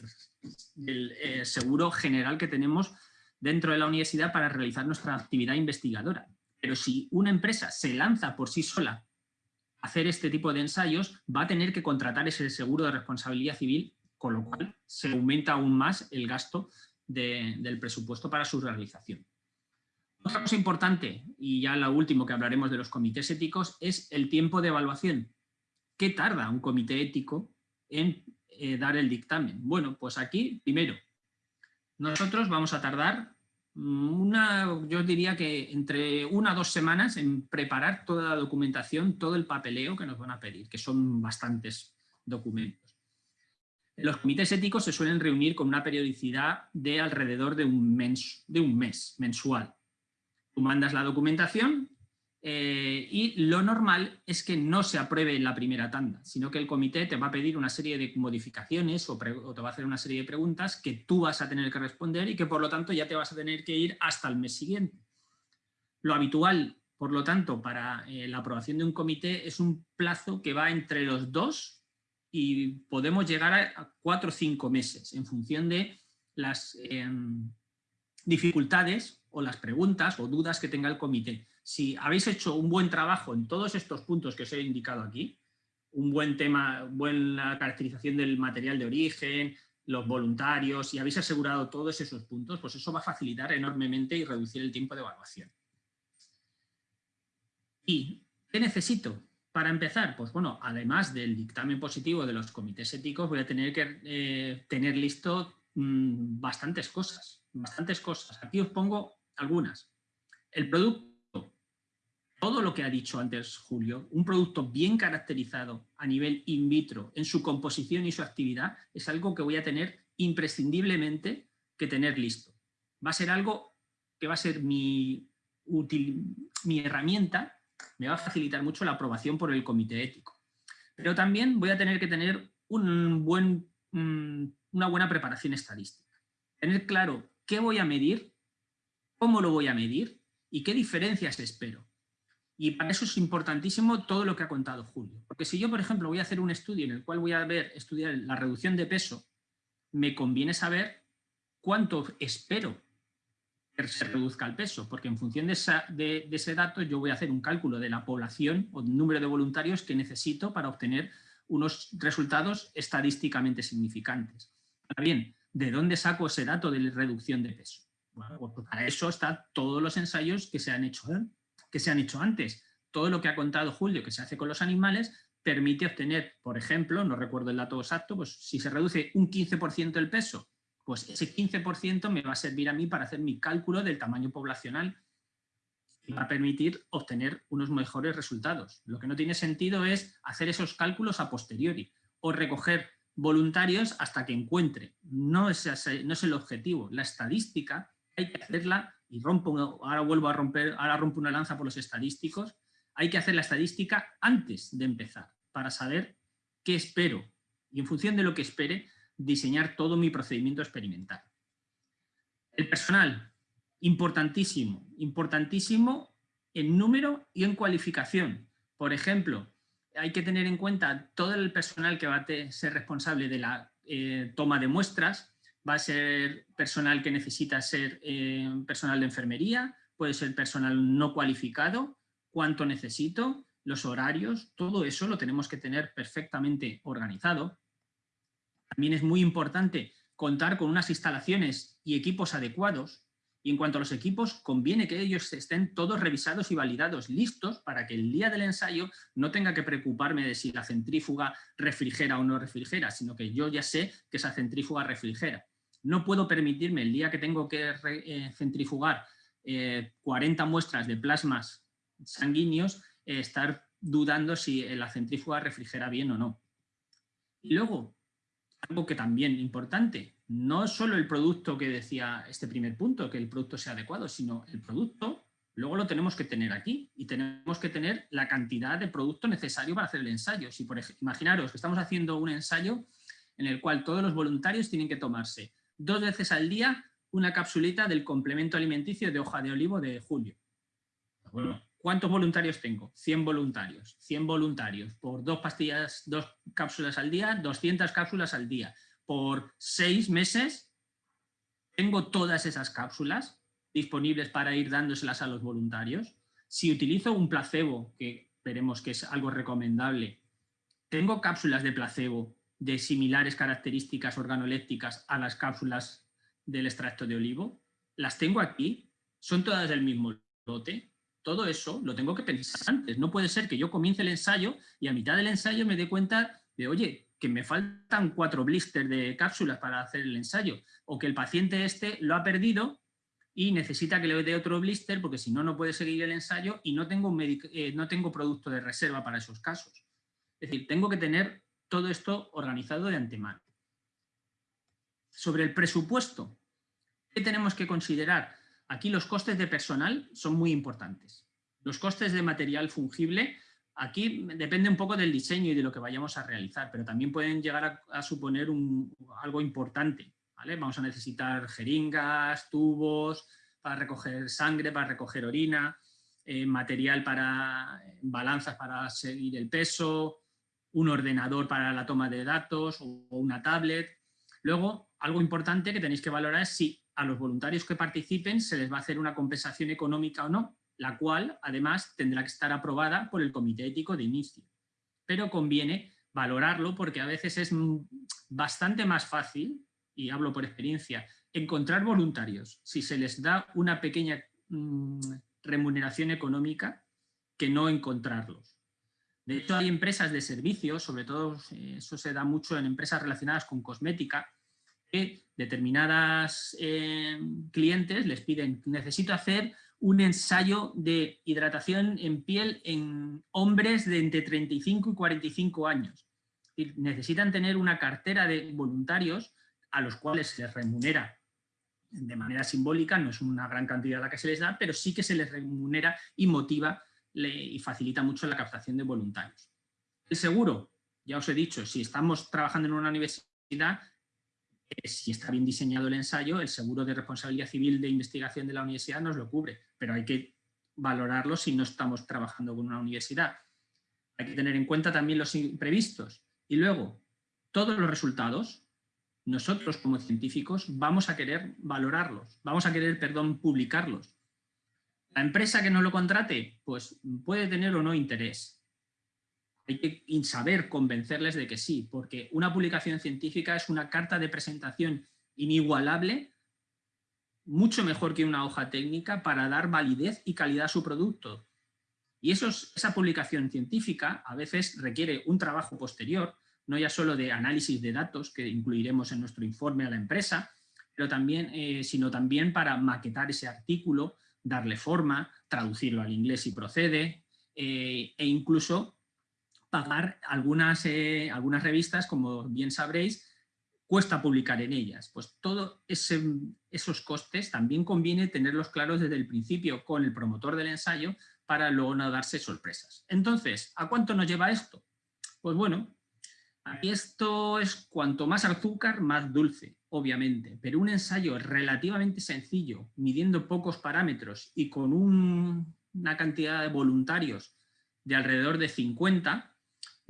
Speaker 3: eh, seguro general que tenemos dentro de la universidad para realizar nuestra actividad investigadora. Pero si una empresa se lanza por sí sola a hacer este tipo de ensayos, va a tener que contratar ese seguro de responsabilidad civil, con lo cual se aumenta aún más el gasto del presupuesto para su realización. Otra cosa importante, y ya lo último que hablaremos de los comités éticos, es el tiempo de evaluación. ¿Qué tarda un comité ético en eh, dar el dictamen? Bueno, pues aquí, primero, nosotros vamos a tardar una, yo diría que entre una o dos semanas en preparar toda la documentación, todo el papeleo que nos van a pedir, que son bastantes documentos. Los comités éticos se suelen reunir con una periodicidad de alrededor de un mes, mensual. Tú mandas la documentación eh, y lo normal es que no se apruebe en la primera tanda, sino que el comité te va a pedir una serie de modificaciones o, te va a hacer una serie de preguntas que tú vas a tener que responder y que por lo tanto ya te vas a tener que ir hasta el mes siguiente. Lo habitual, por lo tanto, para eh, la aprobación de un comité es un plazo que va entre los dos y podemos llegar a cuatro o cinco meses en función de las em, dificultades o las preguntas o dudas que tenga el comité si habéis hecho un buen trabajo en todos estos puntos que os he indicado aquí, un buen tema, buena caracterización del material de origen, los voluntarios, y habéis asegurado todos esos puntos, pues eso va a facilitar enormemente y reducir el tiempo de evaluación. ¿Y qué necesito? Para empezar, pues bueno, además del dictamen positivo de los comités éticos, voy a tener que eh, tener listo mm, bastantes cosas, bastantes cosas. Aquí os pongo algunas. El producto todo lo que ha dicho antes Julio, un producto bien caracterizado a nivel in vitro en su composición y su actividad, es algo que voy a tener imprescindiblemente que tener listo. Va a ser algo que va a ser mi, mi herramienta, me va a facilitar mucho la aprobación por el comité ético. Pero también voy a tener que tener un buen, mm, una buena preparación estadística. Tener claro qué voy a medir, cómo lo voy a medir y qué diferencias espero. Y para eso es importantísimo todo lo que ha contado Julio. Porque si yo, por ejemplo, voy a hacer un estudio en el cual voy a ver, estudiar la reducción de peso, me conviene saber cuánto espero se reduzca el peso, porque en función de, ese dato yo voy a hacer un cálculo de la población o número de voluntarios que necesito para obtener unos resultados estadísticamente significantes. Ahora bien, ¿de dónde saco ese dato de reducción de peso? Pues para eso están todos los ensayos que se han hecho que se han hecho antes. Todo lo que ha contado Julio que se hace con los animales permite obtener, por ejemplo, no recuerdo el dato exacto, pues si se reduce un 15% el peso, pues ese 15% me va a servir a mí para hacer mi cálculo del tamaño poblacional y va a permitir obtener unos mejores resultados. Lo que no tiene sentido es hacer esos cálculos a posteriori o recoger voluntarios hasta que encuentre. No es, no es el objetivo. La estadística hay que hacerla y rompo, ahora vuelvo a romper, ahora rompo una lanza por los estadísticos, hay que hacer la estadística antes de empezar, para saber qué espero y en función de lo que espere, diseñar todo mi procedimiento experimental. El personal, importantísimo, importantísimo en número y en cualificación. Por ejemplo, hay que tener en cuenta todo el personal que va a ser responsable de la eh, toma de muestras, va a ser personal que necesita ser eh, personal de enfermería, puede ser personal no cualificado, cuánto necesito, los horarios, todo eso lo tenemos que tener perfectamente organizado. También es muy importante contar con unas instalaciones y equipos adecuados y en cuanto a los equipos, conviene que ellos estén todos revisados y validados, listos para que el día del ensayo no tenga que preocuparme de si la centrífuga refrigera o no refrigera, sino que yo ya sé que esa centrífuga refrigera. No puedo permitirme el día que tengo que eh, centrifugar 40 eh, muestras de plasmas sanguíneos eh, estar dudando si la centrífuga refrigera bien o no. Y luego, algo que también importante, no solo el producto que decía este primer punto, que el producto sea adecuado, sino el producto luego lo tenemos que tener aquí y tenemos que tener la cantidad de producto necesario para hacer el ensayo. Si por ejemplo, imaginaros que estamos haciendo un ensayo en el cual todos los voluntarios tienen que tomarse dos veces al día una capsulita del complemento alimenticio de hoja de olivo de julio. ¿Cuántos voluntarios tengo? 100 voluntarios. 100 voluntarios por dos pastillas, dos cápsulas al día, 200 cápsulas al día. Por seis meses tengo todas esas cápsulas disponibles para ir dándoselas a los voluntarios. Si utilizo un placebo, que veremos que es algo recomendable, tengo cápsulas de placebo de similares características organolépticas a las cápsulas del extracto de olivo, las tengo aquí, son todas del mismo lote, todo eso lo tengo que pensar antes. No puede ser que yo comience el ensayo y a mitad del ensayo me dé cuenta de, oye, que me faltan cuatro blisters de cápsulas para hacer el ensayo, o que el paciente este lo ha perdido y necesita que le dé otro blister porque si no, no puede seguir el ensayo y no tengo, eh, no tengo producto de reserva para esos casos. Es decir, tengo que tener todo esto organizado de antemano. Sobre el presupuesto, ¿qué tenemos que considerar? Aquí los costes de personal son muy importantes. Los costes de material fungible, aquí depende un poco del diseño y de lo que vayamos a realizar, pero también pueden llegar a, suponer algo importante. Vamos a necesitar jeringas, tubos para recoger sangre, para recoger orina, eh, material para balanzas para seguir el peso, un ordenador para la toma de datos o una tablet. Luego, algo importante que tenéis que valorar es si a los voluntarios que participen se les va a hacer una compensación económica o no, la cual además tendrá que estar aprobada por el comité ético de inicio. Pero conviene valorarlo porque a veces es bastante más fácil y hablo por experiencia, encontrar voluntarios, si se les da una pequeña mm, remuneración económica, que no encontrarlos. De hecho, hay empresas de servicios, sobre todo eh, eso se da mucho en empresas relacionadas con cosmética, que determinadas eh, clientes les piden, necesito hacer un ensayo de hidratación en piel en hombres de entre 35 y 45 años. Necesitan tener una cartera de voluntarios a los cuales se les remunera de manera simbólica, no es una gran cantidad la que se les da, pero sí que se les remunera y motiva y facilita mucho la captación de voluntarios. El seguro, ya os he dicho, si estamos trabajando en una universidad, si está bien diseñado el ensayo, el seguro de responsabilidad civil de investigación de la universidad nos lo cubre, pero hay que valorarlo si no estamos trabajando con una universidad. Hay que tener en cuenta también los imprevistos. Y luego, todos los resultados, nosotros como científicos vamos a querer valorarlos, vamos a querer, perdón, publicarlos. La empresa que no lo contrate, pues puede tener o no interés. Hay que saber convencerles de que sí, porque una publicación científica es una carta de presentación inigualable, mucho mejor que una hoja técnica para dar validez y calidad a su producto. Y eso, esa publicación científica a veces requiere un trabajo posterior, no ya solo de análisis de datos que incluiremos en nuestro informe a la empresa, pero también, eh, sino también para maquetar ese artículo, darle forma, traducirlo al inglés si procede, eh, e incluso pagar algunas, eh, algunas revistas, como bien sabréis, cuesta publicar en ellas. Pues todos esos costes también conviene tenerlos claros desde el principio con el promotor del ensayo para luego no darse sorpresas. Entonces, ¿a cuánto nos lleva esto? Pues bueno, Aquí esto es cuanto más azúcar, más dulce, obviamente, pero un ensayo relativamente sencillo, midiendo pocos parámetros y con una cantidad de voluntarios de alrededor de 50,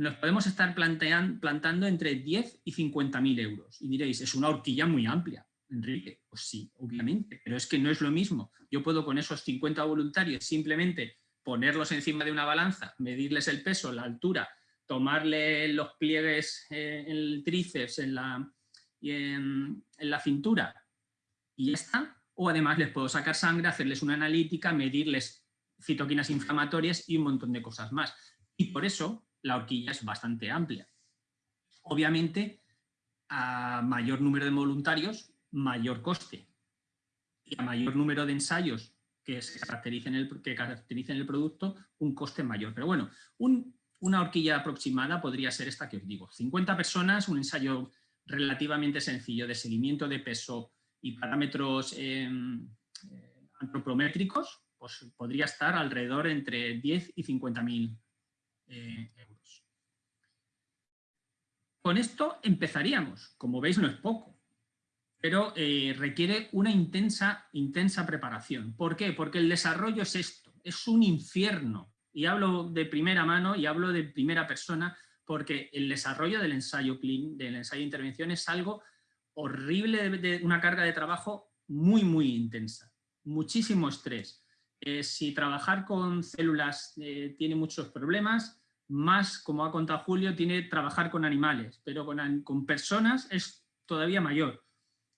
Speaker 3: nos podemos estar plantando entre 10 y 50 mil euros. Y diréis, es una horquilla muy amplia, Enrique. Pues sí, obviamente, pero es que no es lo mismo. Yo puedo con esos 50 voluntarios simplemente ponerlos encima de una balanza, medirles el peso, la altura, tomarle los pliegues en el tríceps en la, y en, la cintura y ya está. O además les puedo sacar sangre, hacerles una analítica, medirles citoquinas inflamatorias y un montón de cosas más. Y por eso la horquilla es bastante amplia. Obviamente, a mayor número de voluntarios, mayor coste. Y a mayor número de ensayos que, se caractericen el, que caractericen el producto, un coste mayor. Pero bueno, un una horquilla aproximada podría ser esta que os digo. 50 personas, un ensayo relativamente sencillo de seguimiento de peso y parámetros em, eh, antropométricos, pues podría estar alrededor entre 10 y 50 mil eh, euros. Con esto empezaríamos, como veis no es poco, pero eh, requiere una intensa, intensa preparación. ¿Por qué? Porque el desarrollo es esto, es un infierno. Y hablo de primera mano y hablo de primera persona porque el desarrollo del ensayo del ensayo de intervención es algo horrible, de una carga de trabajo muy, muy intensa. Muchísimo estrés. Eh, si trabajar con células eh, tiene muchos problemas, más, como ha contado Julio, tiene trabajar con animales, pero con, personas es todavía mayor.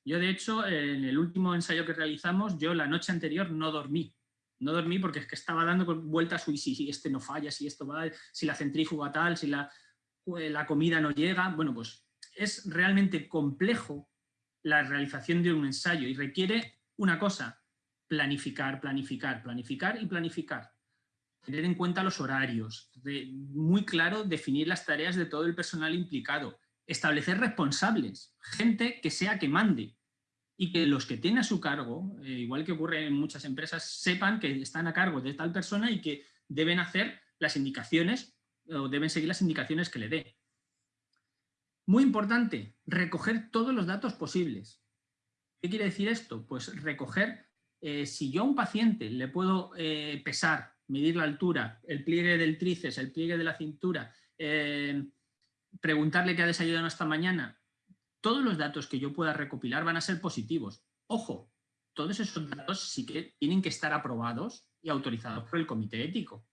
Speaker 3: Yo, de hecho, en el último ensayo que realizamos, yo la noche anterior no dormí. No dormí porque es que estaba dando vueltas, uy, si, si este no falla, si esto va, si la centrífuga tal, si la, eh, la comida no llega. Bueno, pues es realmente complejo la realización de un ensayo y requiere una cosa, planificar, planificar, planificar y planificar. Tener en cuenta los horarios, muy claro definir las tareas de todo el personal implicado, establecer responsables, gente que sea que mande y que los que tienen a su cargo, eh, igual que ocurre en muchas empresas, sepan que están a cargo de tal persona y que deben hacer las indicaciones o deben seguir las indicaciones que le dé. Muy importante, recoger todos los datos posibles. ¿Qué quiere decir esto? Pues recoger, eh, si yo a un paciente le puedo eh, pesar, medir la altura, el pliegue del tríceps, el pliegue de la cintura, preguntarle qué ha desayunado esta mañana, todos los datos que yo pueda recopilar van a ser positivos. Ojo, todos esos datos sí que tienen que estar aprobados y autorizados por el comité ético.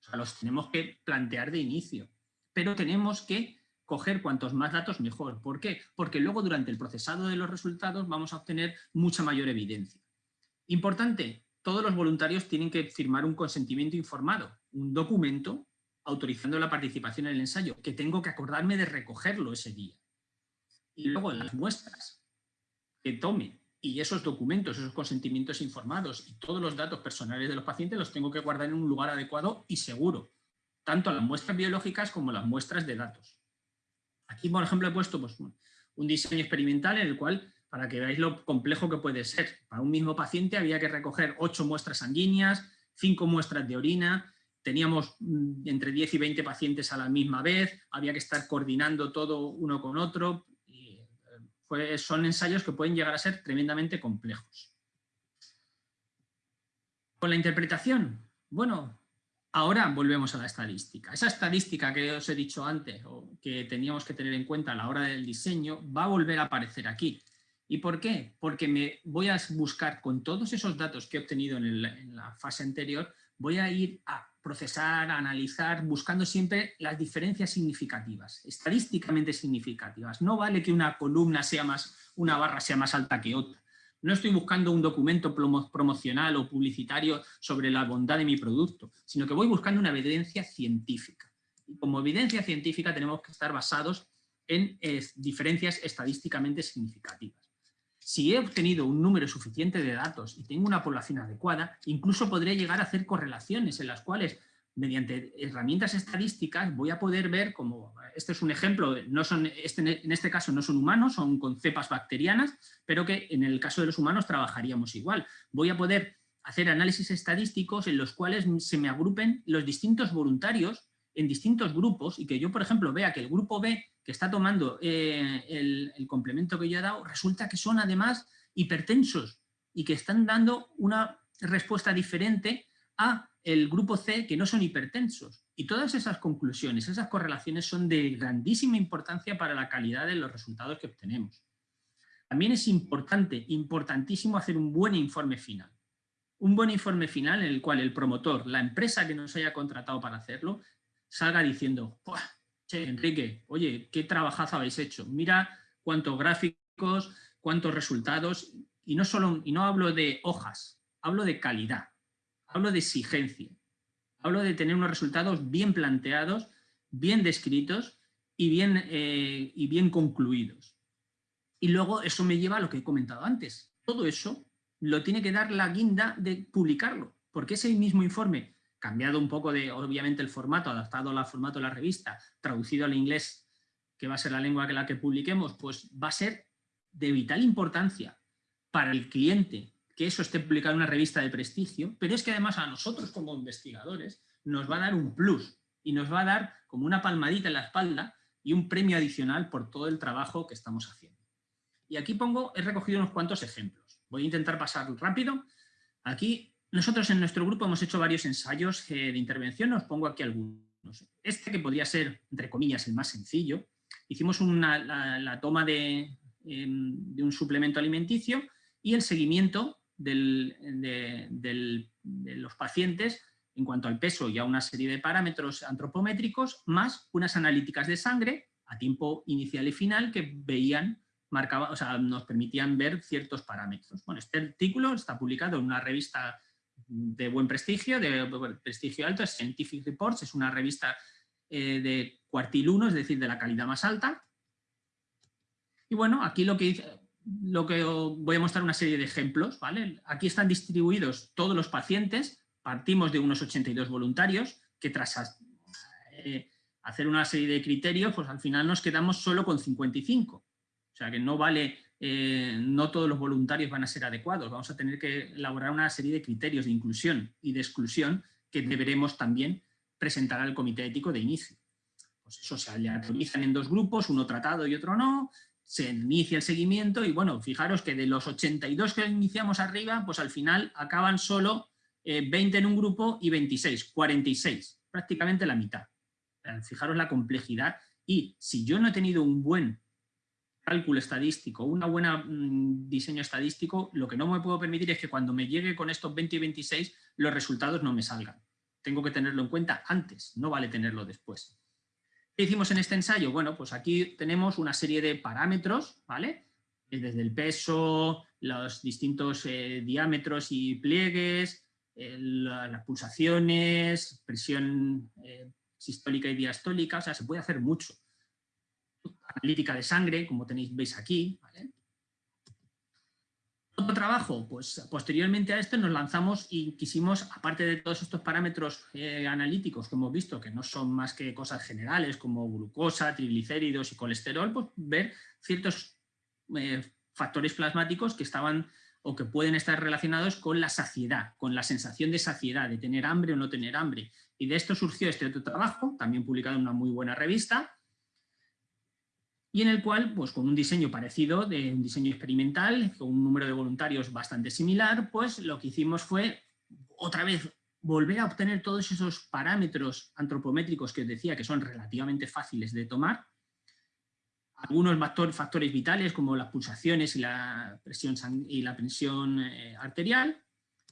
Speaker 3: O sea, los tenemos que plantear de inicio. Pero tenemos que coger cuantos más datos mejor. ¿Por qué? Porque luego durante el procesado de los resultados vamos a obtener mucha mayor evidencia. Importante, todos los voluntarios tienen que firmar un consentimiento informado, un documento autorizando la participación en el ensayo, que tengo que acordarme de recogerlo ese día. Y luego las muestras que tome y esos documentos, esos consentimientos informados y todos los datos personales de los pacientes los tengo que guardar en un lugar adecuado y seguro, tanto las muestras biológicas como las muestras de datos. Aquí, por ejemplo, he puesto pues, un diseño experimental en el cual, para que veáis lo complejo que puede ser, para un mismo paciente había que recoger ocho muestras sanguíneas, cinco muestras de orina, teníamos mm, entre 10 y 20 pacientes a la misma vez, había que estar coordinando todo uno con otro, eh, son ensayos que pueden llegar a ser tremendamente complejos. Con la interpretación, bueno, ahora volvemos a la estadística. Esa estadística que os he dicho antes, o que teníamos que tener en cuenta a la hora del diseño, va a volver a aparecer aquí. ¿Y por qué? Porque me voy a buscar con todos esos datos que he obtenido en la fase anterior, voy a ir a procesar, analizar, buscando siempre las diferencias significativas, estadísticamente significativas. No vale que una columna sea más, una barra sea más alta que otra. No estoy buscando un documento promocional o publicitario sobre la bondad de mi producto, sino que voy buscando una evidencia científica. Y como evidencia científica tenemos que estar basados en diferencias estadísticamente significativas. Si he obtenido un número suficiente de datos y tengo una población adecuada, incluso podré llegar a hacer correlaciones en las cuales mediante herramientas estadísticas voy a poder ver como, este es un ejemplo, no son, este, en este caso no son humanos, son con cepas bacterianas, pero que en el caso de los humanos trabajaríamos igual. Voy a poder hacer análisis estadísticos en los cuales se me agrupen los distintos voluntarios en distintos grupos y que yo, por ejemplo, vea que el grupo B que está tomando eh, el, complemento que yo he dado, resulta que son además hipertensos y que están dando una respuesta diferente a el grupo C que no son hipertensos. Y todas esas conclusiones, esas correlaciones son de grandísima importancia para la calidad de los resultados que obtenemos. También es importante, importantísimo hacer un buen informe final. Un buen informe final en el cual el promotor, la empresa que nos haya contratado para hacerlo, salga diciendo, che, Enrique, oye, qué trabajazo habéis hecho, mira cuántos gráficos, cuántos resultados, y no, solo, y no hablo de hojas, hablo de calidad, hablo de exigencia, hablo de tener unos resultados bien planteados, bien descritos y bien, eh, y bien concluidos. Y luego eso me lleva a lo que he comentado antes. Todo eso lo tiene que dar la guinda de publicarlo, porque ese mismo informe cambiado un poco de, obviamente, el formato, adaptado al formato de la revista, traducido al inglés que va a ser la lengua que la que publiquemos, pues va a ser de vital importancia para el cliente que eso esté publicado en una revista de prestigio, pero es que además a nosotros como investigadores nos va a dar un plus y nos va a dar como una palmadita en la espalda y un premio adicional por todo el trabajo que estamos haciendo. Y aquí pongo, he recogido unos cuantos ejemplos. Voy a intentar pasar rápido. Aquí nosotros en nuestro grupo hemos hecho varios ensayos eh, de intervención, os pongo aquí algunos. Este que podría ser, entre comillas, el más sencillo. Hicimos una, la, toma de, em, de, un suplemento alimenticio y el seguimiento del, de, los pacientes en cuanto al peso y a una serie de parámetros antropométricos, más unas analíticas de sangre a tiempo inicial y final que veían, marcaba, o sea, nos permitían ver ciertos parámetros. Bueno, este artículo está publicado en una revista de buen prestigio, de prestigio alto, es Scientific Reports, es una revista eh, de cuartil 1, es decir, de la calidad más alta. Y bueno, aquí lo que, lo que voy a mostrar una serie de ejemplos, ¿vale? Aquí están distribuidos todos los pacientes, partimos de unos 82 voluntarios, que tras eh, hacer una serie de criterios, pues al final nos quedamos solo con 55. O sea que no vale eh, no todos los voluntarios van a ser adecuados. Vamos a tener que elaborar una serie de criterios de inclusión y de exclusión que deberemos también presentar al comité ético de inicio. Pues eso se aleatorizan en dos grupos, uno tratado y otro no, se inicia el seguimiento y bueno, fijaros que de los 82 que iniciamos arriba, pues al final acaban solo 20 eh, en un grupo y 26, 46, prácticamente la mitad. Fijaros la complejidad y si yo no he tenido un buen cálculo estadístico, un buen mm, diseño estadístico, lo que no me puedo permitir es que cuando me llegue con estos 20 y 26 los resultados no me salgan. Tengo que tenerlo en cuenta antes, no vale tenerlo después. ¿Qué hicimos en este ensayo? Bueno, pues aquí tenemos una serie de parámetros, ¿vale? Desde el peso, los distintos eh, diámetros y pliegues, las pulsaciones, presión eh, sistólica y diastólica, o sea, se puede hacer mucho analítica de sangre, como tenéis, veis aquí. Otro trabajo, pues posteriormente a esto nos lanzamos y quisimos, aparte de todos estos parámetros eh, analíticos que hemos visto, que no son más que cosas generales como glucosa, triglicéridos y colesterol, pues ver ciertos eh, factores plasmáticos que estaban o que pueden estar relacionados con la saciedad, con la sensación de saciedad, de tener hambre o no tener hambre. Y de esto surgió este otro trabajo, también publicado en una muy buena revista, y en el cual, pues con un diseño parecido, de un diseño experimental, con un número de voluntarios bastante similar, pues lo que hicimos fue, otra vez, volver a obtener todos esos parámetros antropométricos que os decía que son relativamente fáciles de tomar, algunos factores vitales como las pulsaciones y la presión, y la presión eh, arterial,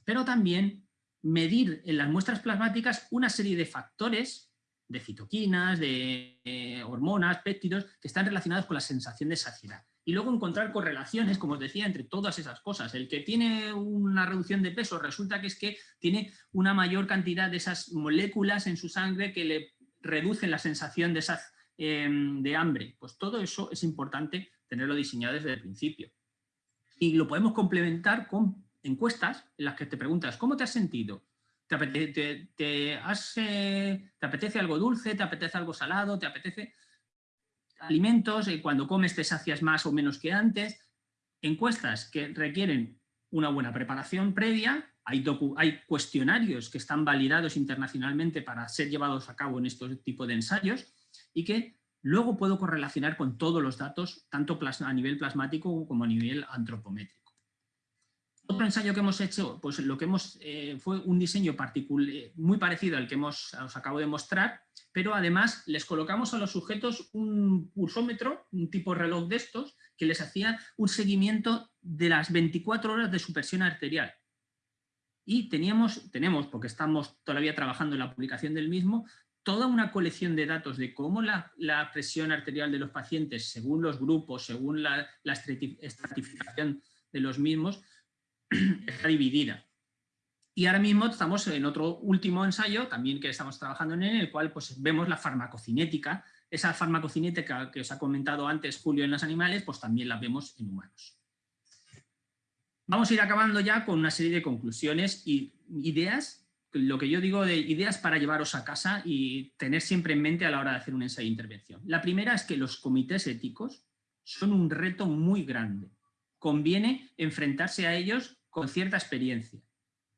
Speaker 3: pero también medir en las muestras plasmáticas una serie de factores de citoquinas, de eh, hormonas, péptidos, que están relacionados con la sensación de saciedad. Y luego encontrar correlaciones, como os decía, entre todas esas cosas. El que tiene una reducción de peso resulta que es que tiene una mayor cantidad de esas moléculas en su sangre que le reducen la sensación de, em, de hambre. Pues todo eso es importante tenerlo diseñado desde el principio. Y lo podemos complementar con encuestas en las que te preguntas, ¿cómo te has sentido? ¿Te apetece, algo dulce? ¿Te apetece algo salado? ¿Te apetece alimentos? y Cuando comes te sacias más o menos que antes. Encuestas que requieren una buena preparación previa. Hay, hay cuestionarios que están validados internacionalmente para ser llevados a cabo en este tipo de ensayos y que luego puedo correlacionar con todos los datos, tanto a nivel plasmático como a nivel antropométrico. Otro ensayo que hemos hecho, pues lo que hemos eh, fue un diseño particular, muy parecido al que hemos, os acabo de mostrar, pero además les colocamos a los sujetos un pulsómetro, un tipo reloj de estos, que les hacía un seguimiento de las 24 horas de su presión arterial. Y teníamos, tenemos, porque estamos todavía trabajando en la publicación del mismo, toda una colección de datos de cómo la, presión arterial de los pacientes, según los grupos, según la, la estratificación de los mismos, <clears throat> está dividida. Y ahora mismo estamos en otro último ensayo, también que estamos trabajando en el cual pues, vemos la farmacocinética. Esa farmacocinética que os ha comentado antes Julio en los animales, pues también la vemos en humanos. Vamos a ir acabando ya con una serie de conclusiones y ideas lo que yo digo de ideas para llevaros a casa y tener siempre en mente a la hora de hacer un ensayo de intervención. La primera es que los comités éticos son un reto muy grande. Conviene enfrentarse a ellos con cierta experiencia.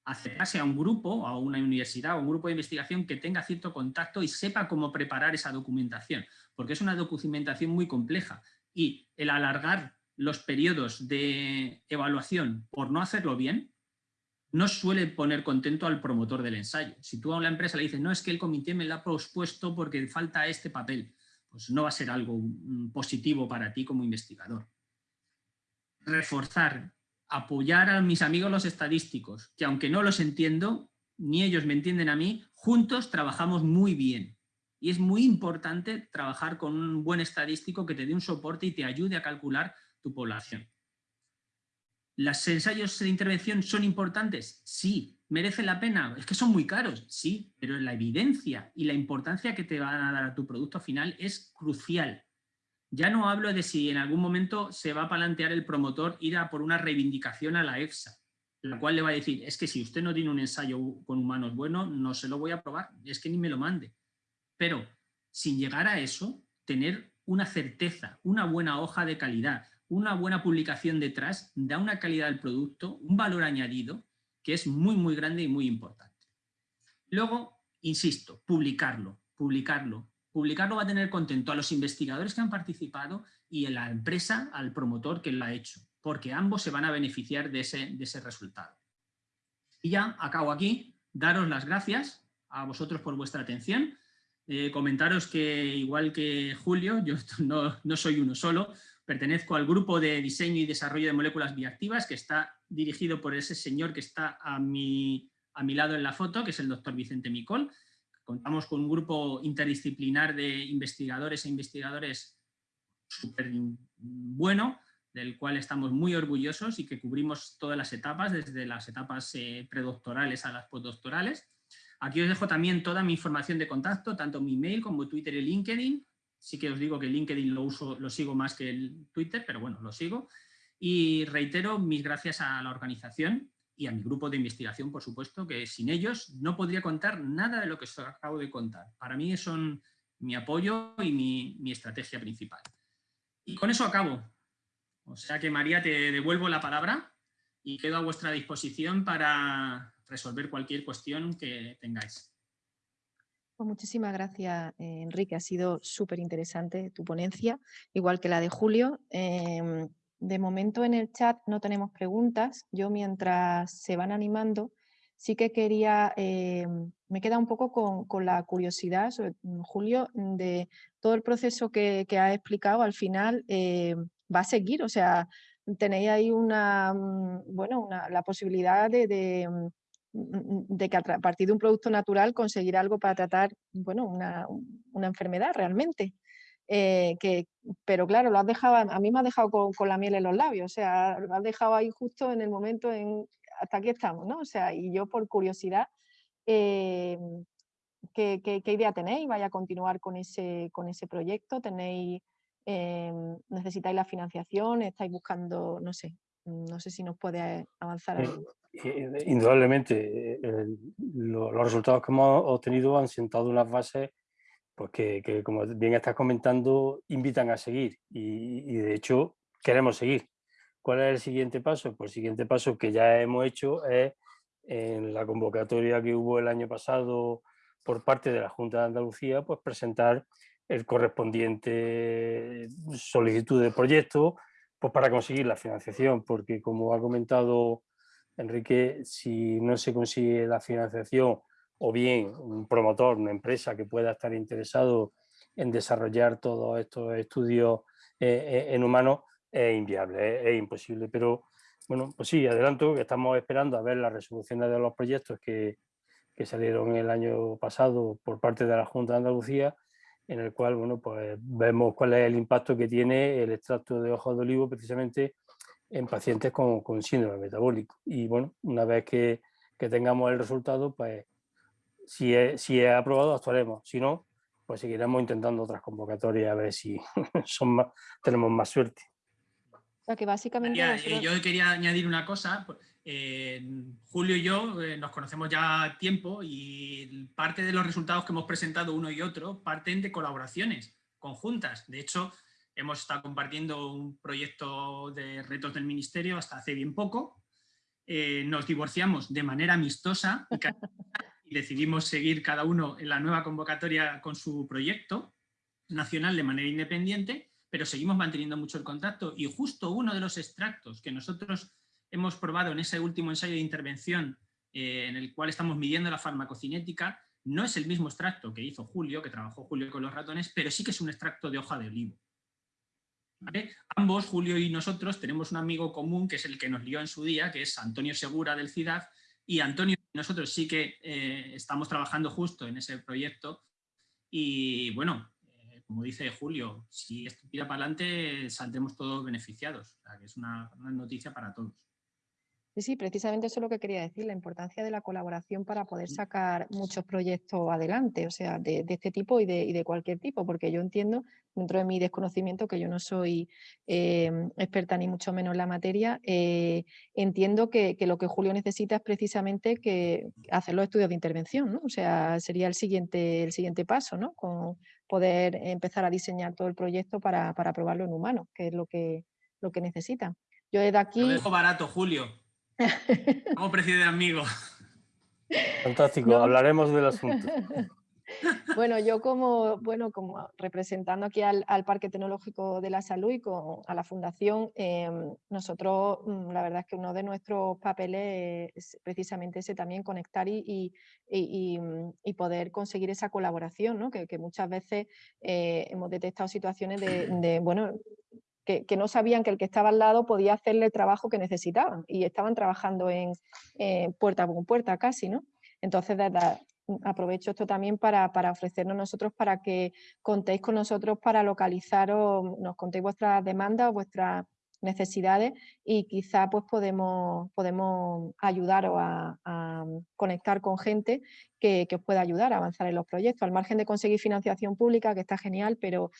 Speaker 3: Acercarse a un grupo, a una universidad o un grupo de investigación que tenga cierto contacto y sepa cómo preparar esa documentación, porque es una documentación muy compleja y el alargar los periodos de evaluación por no hacerlo bien no suele poner contento al promotor del ensayo. Si tú a una empresa le dices, no, es que el comité me lo ha propuesto porque falta este papel, pues no va a ser algo mm, positivo para ti como investigador. Reforzar, apoyar a mis amigos los estadísticos, que aunque no los entiendo, ni ellos me entienden a mí, juntos trabajamos muy bien. Y es muy importante trabajar con un buen estadístico que te dé un soporte y te ayude a calcular tu población. ¿Los ensayos de intervención son importantes? Sí. ¿Merecen la pena? Es que son muy caros, sí, pero la evidencia y la importancia que te van a dar a tu producto final es crucial. Ya no hablo de si en algún momento se va a plantear el promotor ir a por una reivindicación a la EFSA, la cual le va a decir, es que si usted no tiene un ensayo con humanos bueno, no se lo voy a probar, es que ni me lo mande. Pero sin llegar a eso, tener una certeza, una buena hoja de calidad, una buena publicación detrás da una calidad del producto, un valor añadido que es muy, muy grande y muy importante. Luego, insisto, publicarlo, publicarlo. Publicarlo va a tener contento a los investigadores que han participado y a la empresa, al promotor que lo ha hecho, porque ambos se van a beneficiar de ese, de ese resultado. Y ya acabo aquí, daros las gracias a vosotros por vuestra atención, eh, comentaros que igual que Julio, <laughs> yo no, no soy uno solo, Pertenezco al grupo de diseño y desarrollo de moléculas bioactivas que está dirigido por ese señor que está a mi, a mi lado en la foto, que es el doctor Vicente Micol. Contamos con un grupo interdisciplinar de investigadores e investigadores súper bueno, del cual estamos muy orgullosos y que cubrimos todas las etapas, desde las etapas eh, predoctorales a las postdoctorales. Aquí os dejo también toda mi información de contacto, tanto mi mail como Twitter y LinkedIn, Sí que os digo que LinkedIn lo, uso, lo sigo más que el Twitter, pero bueno, lo sigo. Y reitero mis gracias a la organización y a mi grupo de investigación, por supuesto, que sin ellos no podría contar nada de lo que os acabo de contar. Para mí son mi apoyo y mi, mi estrategia principal. Y con eso acabo. O sea que María, te devuelvo la palabra y quedo a vuestra disposición para resolver cualquier cuestión que tengáis.
Speaker 1: Pues muchísimas gracias, eh, Enrique. Ha sido súper interesante tu ponencia, igual que la de Julio. Em, de momento en el chat no tenemos preguntas. Yo mientras se van animando, sí que quería, em, me queda un poco con, la curiosidad, mm, Julio, de todo el proceso que, que has explicado al final em, va a seguir, o sea, tenéis ahí una, mm, bueno, la posibilidad de mm, de que a partir de un producto natural conseguir algo para tratar bueno, una, enfermedad realmente. Eh, que, pero claro, lo has dejado, a mí me ha dejado con, la miel en los labios, o sea, lo has dejado ahí justo en el momento en, hasta aquí estamos, ¿no? O sea, y yo por curiosidad, eh, ¿qué, idea tenéis? ¿Vaya a continuar con ese, con ese proyecto? ¿Tenéis, eh, necesitáis la financiación? ¿Estáis buscando, no sé, no sé si nos puede avanzar algo?
Speaker 2: indudablemente, los resultados que hemos obtenido han sentado unas bases pues que, como bien estás comentando, invitan a seguir y, de hecho queremos seguir. ¿Cuál es el siguiente paso? Pues el siguiente paso que ya hemos hecho es en la convocatoria que hubo el año pasado por parte de la Junta de Andalucía, pues presentar el correspondiente solicitud de proyecto pues para conseguir la financiación, porque como ha comentado Enrique, si no se consigue la financiación o bien un promotor, una empresa que pueda estar interesado en desarrollar todos estos estudios eh, eh, en humanos, es inviable, es, imposible. Pero bueno, pues sí, adelanto que estamos esperando a ver las resoluciones de los proyectos que, que salieron el año pasado por parte de la Junta de Andalucía, en el cual bueno, pues vemos cuál es el impacto que tiene el extracto de hojas de olivo precisamente en pacientes con, con síndrome metabólico. Y bueno, una vez que, que tengamos el resultado, pues si es, si es aprobado actuaremos, si no, pues seguiremos intentando otras convocatorias a ver si <laughs> son más, tenemos más suerte.
Speaker 1: O sea que básicamente...
Speaker 3: Eh, yo quería añadir una cosa, Julio y yo eh, nos conocemos ya tiempo y parte de los resultados que hemos presentado uno y otro parten de colaboraciones conjuntas. De hecho, hemos estado compartiendo un proyecto de retos del Ministerio hasta hace bien poco. Eh, nos divorciamos de manera amistosa y <laughs> decidimos seguir cada uno en la nueva convocatoria con su proyecto nacional de manera independiente, pero seguimos manteniendo mucho el contacto y justo uno de los extractos que nosotros hemos probado en ese último ensayo de intervención eh, en el cual estamos midiendo la farmacocinética, no es el mismo extracto que hizo Julio, que trabajó Julio con los ratones, pero sí que es un extracto de hoja de olivo. Ambos, Julio y nosotros, tenemos un amigo común que es el que nos lió en su día, que es Antonio Segura del CIDAD, y Antonio nosotros sí que eh, estamos trabajando justo en ese proyecto y bueno, eh, como dice Julio, si esto tira para adelante saldremos todos beneficiados, que es una noticia para todos.
Speaker 1: Sí, sí, precisamente eso es lo que quería decir, la importancia de la colaboración para poder sacar muchos proyectos adelante, o sea, de, este tipo y de, cualquier tipo, porque yo entiendo, dentro de mi desconocimiento, que yo no soy em, experta ni mucho menos en la materia, eh, entiendo que, lo que Julio necesita es precisamente que hacer los estudios de intervención, ¿no? O sea, sería el siguiente, el siguiente paso, ¿no? Con poder empezar a diseñar todo el proyecto para, para probarlo en humanos, que es lo que, lo que necesita.
Speaker 3: Yo de aquí... Lo dejo barato, Julio. Como precio de amigo.
Speaker 2: Fantástico, hablaremos del asunto. <laughs>
Speaker 1: Bueno, yo como, bueno, como representando aquí al, Parque Tecnológico de la Salud y a la Fundación, em, nosotros mm, la verdad es que uno de nuestros papeles es precisamente ese también, conectar y, y, mm, poder conseguir esa colaboración, ¿no? que, muchas veces eh, hemos detectado situaciones de, de, bueno, que, no sabían que el que estaba al lado podía hacerle el trabajo que necesitaban y estaban trabajando en puerta con puerta casi, ¿no? Entonces, aprovecho esto también para, ofrecernos nosotros para que contéis con nosotros para localizar o nos contéis vuestras demandas vuestras necesidades y quizá pues podemos, podemos ayudaros a, conectar con gente que, que, os pueda ayudar a avanzar en los proyectos, al margen de conseguir financiación pública, que está genial, pero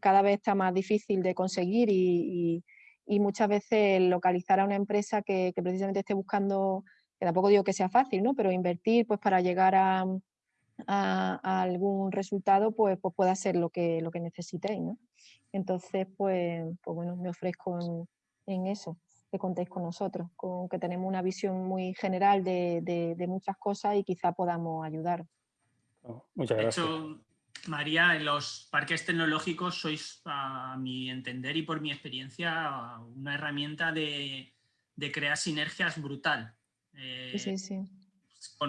Speaker 1: cada vez está más difícil de conseguir y, muchas veces localizar a una empresa que, precisamente esté buscando, que tampoco digo que sea fácil, ¿no? pero invertir pues para llegar a, algún resultado pues, pues pueda ser lo que, lo que necesitéis. ¿no? Entonces, pues, pues bueno, me ofrezco en, eso, que contéis con nosotros, con que tenemos una visión muy general de, muchas cosas y quizá podamos ayudar.
Speaker 2: Oh, muchas gracias.
Speaker 3: De hecho, María, en los parques tecnológicos sois, a mi entender y por mi experiencia, una herramienta de, crear sinergias brutal.
Speaker 1: sí, sí, sí.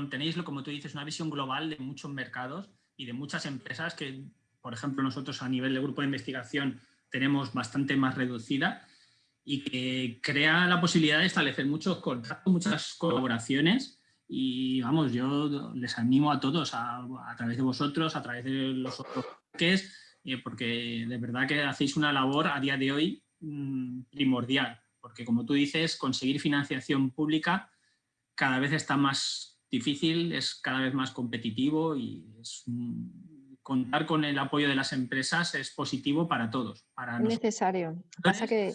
Speaker 3: Tenéis, como tú dices, una visión global de muchos mercados y de muchas empresas que por ejemplo, nosotros a nivel de grupo de investigación tenemos bastante más reducida y que crea la posibilidad de establecer muchos contactos, muchas colaboraciones y vamos, yo les animo a todos, a, través de vosotros, a través de los otros parques, eh, porque de verdad que hacéis una labor a día de hoy mm, primordial, porque como tú dices, conseguir financiación pública cada vez está más difícil, es cada vez más competitivo y es contar con el apoyo de las empresas es positivo para todos. Para
Speaker 1: necesario. Pasa que...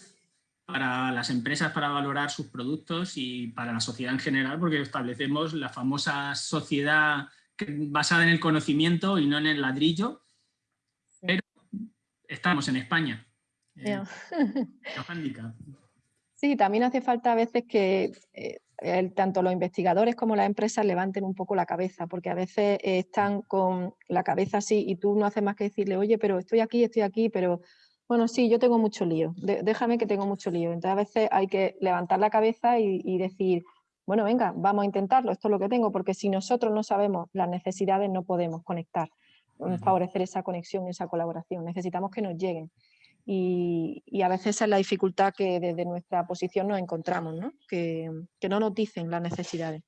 Speaker 3: Para las empresas para valorar sus productos y para la sociedad en general, porque establecemos la famosa sociedad basada en el conocimiento y no en el ladrillo, pero estamos en España. Eh,
Speaker 1: sí, también hace falta a veces que eh, tanto los investigadores como las empresas levanten un poco la cabeza, porque a veces están con la cabeza así y tú no haces más que decirle, oye, pero estoy aquí, estoy aquí, pero bueno, sí, yo tengo mucho lío, déjame que tengo mucho lío. Entonces a veces hay que levantar la cabeza y, decir, bueno, venga, vamos a intentarlo, esto es lo que tengo, porque si nosotros no sabemos las necesidades no podemos conectar, favorecer esa conexión, esa colaboración, necesitamos que nos lleguen y, a veces esa es la dificultad que desde nuestra posición nos encontramos, ¿no? Que, no nos dicen las necesidades.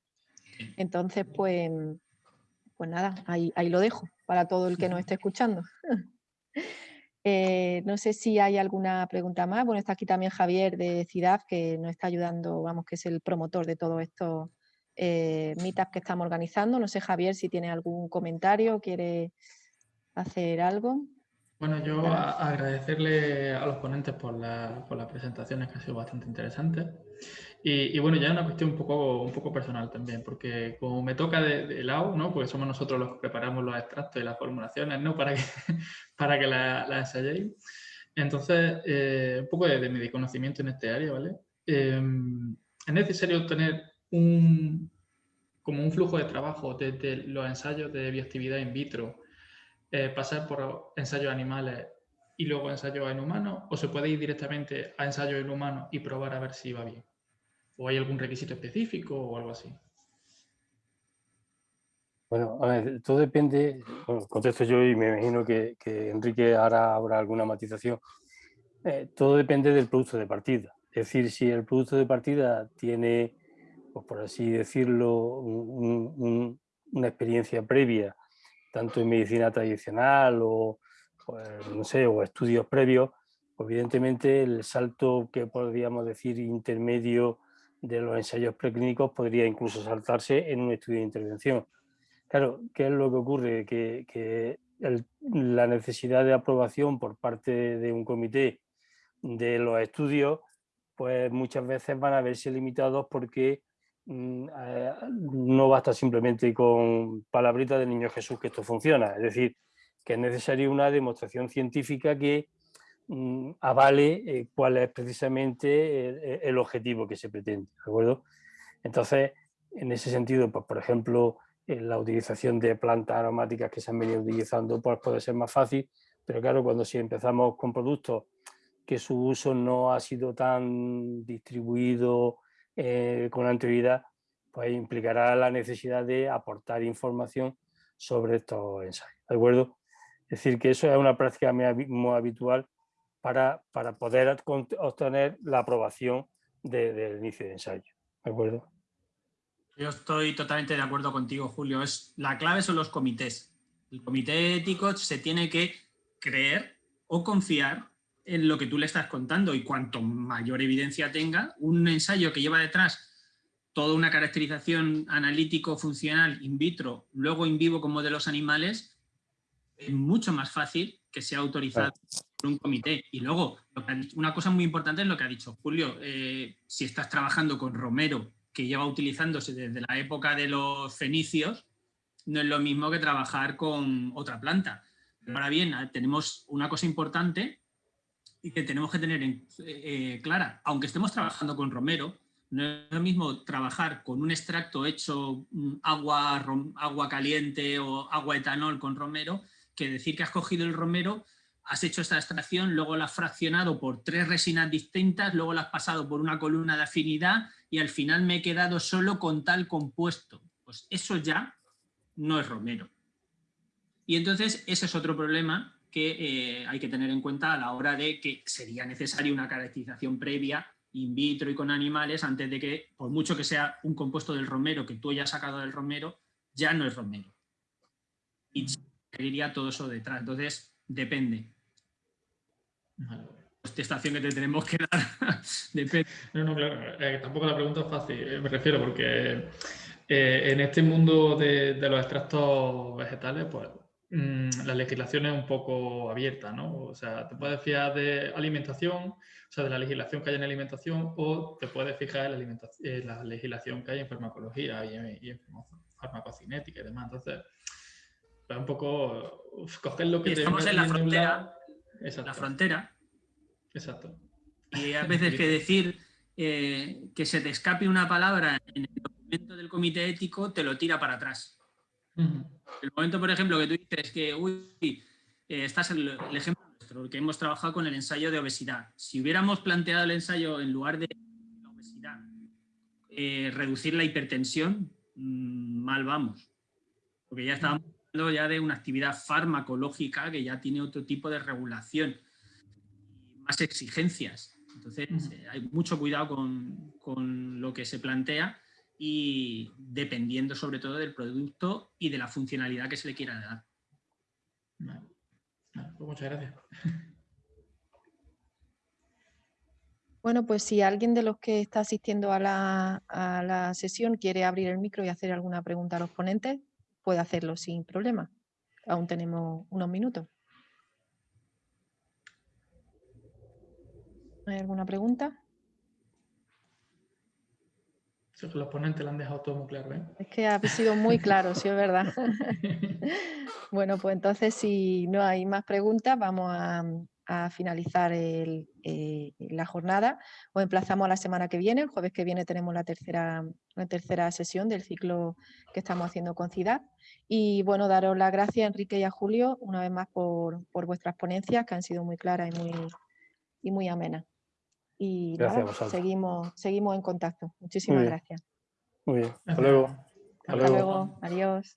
Speaker 1: Entonces, pues, pues nada, ahí, lo dejo para todo el que nos <laughs> esté escuchando. <laughs> Eh, no sé si hay alguna pregunta más. Bueno, está aquí también Javier de CIDAF, que nos está ayudando, vamos, que es el promotor de todo esto eh, que estamos organizando. No sé, Javier, si tiene algún comentario, quiere hacer algo.
Speaker 4: Bueno, yo agradecerle a los ponentes por, por, las presentaciones que han sido bastante interesantes. Y, bueno, ya es una cuestión un poco, un poco personal también, porque como me toca de, lado, ¿no? porque somos nosotros los que preparamos los extractos y las formulaciones ¿no? para que, <laughs> para que las la ensayéis. Entonces, eh, un poco de, mi conocimiento en este área, ¿vale? Em, es necesario tener un, como un flujo de trabajo desde los ensayos de bioactividad in vitro eh, pasar por ensayos animales y luego ensayos en humanos o se puede ir directamente a ensayos en humanos y probar a ver si va bien? ¿O hay algún requisito específico o algo así?
Speaker 2: Bueno, a ver, todo depende, contesto yo y me imagino que, Enrique hará habrá alguna matización. Eh, todo depende del producto de partida. Es decir, si el producto de partida tiene, pues por así decirlo, una experiencia previa tanto en medicina tradicional o, pues, no sé, o estudios previos, evidentemente el salto que podríamos decir intermedio de los ensayos preclínicos podría incluso saltarse en un estudio de intervención. Claro, ¿qué es lo que ocurre? Que, la necesidad de aprobación por parte de un comité de los estudios, pues muchas veces van a verse limitados porque no basta simplemente con palabritas del niño Jesús que esto funciona, es decir, que es necesaria una demostración científica que mm, avale eh, cuál es precisamente el, objetivo que se pretende, ¿de acuerdo? Entonces, en ese sentido, pues, por ejemplo, la utilización de plantas aromáticas que se han venido utilizando pues, puede ser más fácil, pero claro, cuando si empezamos con productos que su uso no ha sido tan distribuido eh, con anterioridad, pues implicará la necesidad de aportar información sobre estos ensayos. ¿De acuerdo? Es decir, que eso es una práctica muy habitual para, para poder obtener la aprobación del inicio de ensayo. ¿De acuerdo?
Speaker 3: Yo estoy totalmente de acuerdo contigo, Julio. Es, la clave son los comités. El comité ético se tiene que creer o confiar en lo que tú le estás contando y cuanto mayor evidencia tenga, un ensayo que lleva detrás toda una caracterización analítico-funcional in vitro, luego in vivo con modelos animales, es mucho más fácil que sea autorizado por un comité. Y luego, una cosa muy importante es lo que ha dicho Julio, eh, si estás trabajando con Romero, que lleva utilizándose desde la época de los fenicios, no es lo mismo que trabajar con otra planta. Ahora bien, tenemos una cosa importante y que tenemos que tener en, eh, clara, aunque estemos trabajando con romero, no es lo mismo trabajar con un extracto hecho mm, agua, agua caliente o agua etanol con romero, que decir que has cogido el romero, has hecho esta extracción, luego la has fraccionado por tres resinas distintas, luego la has pasado por una columna de afinidad y al final me he quedado solo con tal compuesto. Pues eso ya no es romero. Y entonces ese es otro problema que eh, hay que tener en cuenta a la hora de que sería necesaria una caracterización previa in vitro y con animales antes de que, por mucho que sea un compuesto del romero que tú hayas sacado del romero, ya no es romero. Y seguiría todo eso detrás. Entonces, depende. La contestación que te tenemos que dar <laughs> depende.
Speaker 4: No, no, claro. Eh, tampoco la pregunta es fácil, eh, me refiero, porque en este mundo de, de los extractos vegetales, pues la legislación es un poco abierta, ¿no? O sea, te puedes fiar de alimentación, o sea, de la legislación que hay en alimentación, o te puedes fijar en la, legislación que hay en farmacología y en, farmacocinética y demás. Entonces, es un poco coger lo que...
Speaker 3: estamos en la frontera. La frontera.
Speaker 4: Exacto.
Speaker 3: Y a <laughs> veces que decir eh, que se te escape una palabra en el documento del comité ético te lo tira para atrás. El momento, por ejemplo, que tú dices que, uy, eh, estás el, el, ejemplo nuestro, que hemos trabajado con el ensayo de obesidad. Si hubiéramos planteado el ensayo en lugar de la obesidad, eh, reducir la hipertensión, mm, mal vamos. Porque ya estábamos hablando ya de una actividad farmacológica que ya tiene otro tipo de regulación y más exigencias. Entonces, eh, hay mucho cuidado con, con lo que se plantea y dependiendo sobre todo del producto y de la funcionalidad que se le quiera dar.
Speaker 4: Pues muchas gracias. <laughs>
Speaker 1: Bueno, pues si alguien de los que está asistiendo a la, a la sesión quiere abrir el micro y hacer alguna pregunta a los ponentes, puede hacerlo sin problema. Aún tenemos unos minutos. ¿Hay alguna pregunta?
Speaker 4: Los ponentes lo han dejado todo muy claro. ¿eh?
Speaker 1: Es que ha sido muy claro, sí es verdad. <laughs> bueno, pues entonces si no hay más preguntas, vamos a, finalizar eh, la jornada. Os emplazamos a la semana que viene. El jueves que viene tenemos la tercera, la tercera sesión del ciclo que estamos haciendo con CIDAD. Y bueno, daros las gracias a Enrique y a Julio una vez más por, vuestras ponencias que han sido muy claras y muy, y muy amenas. Y seguimos, seguimos en contacto. Muchísimas gracias.
Speaker 2: Muy bien. Hasta luego.
Speaker 1: Hasta, luego. Adiós.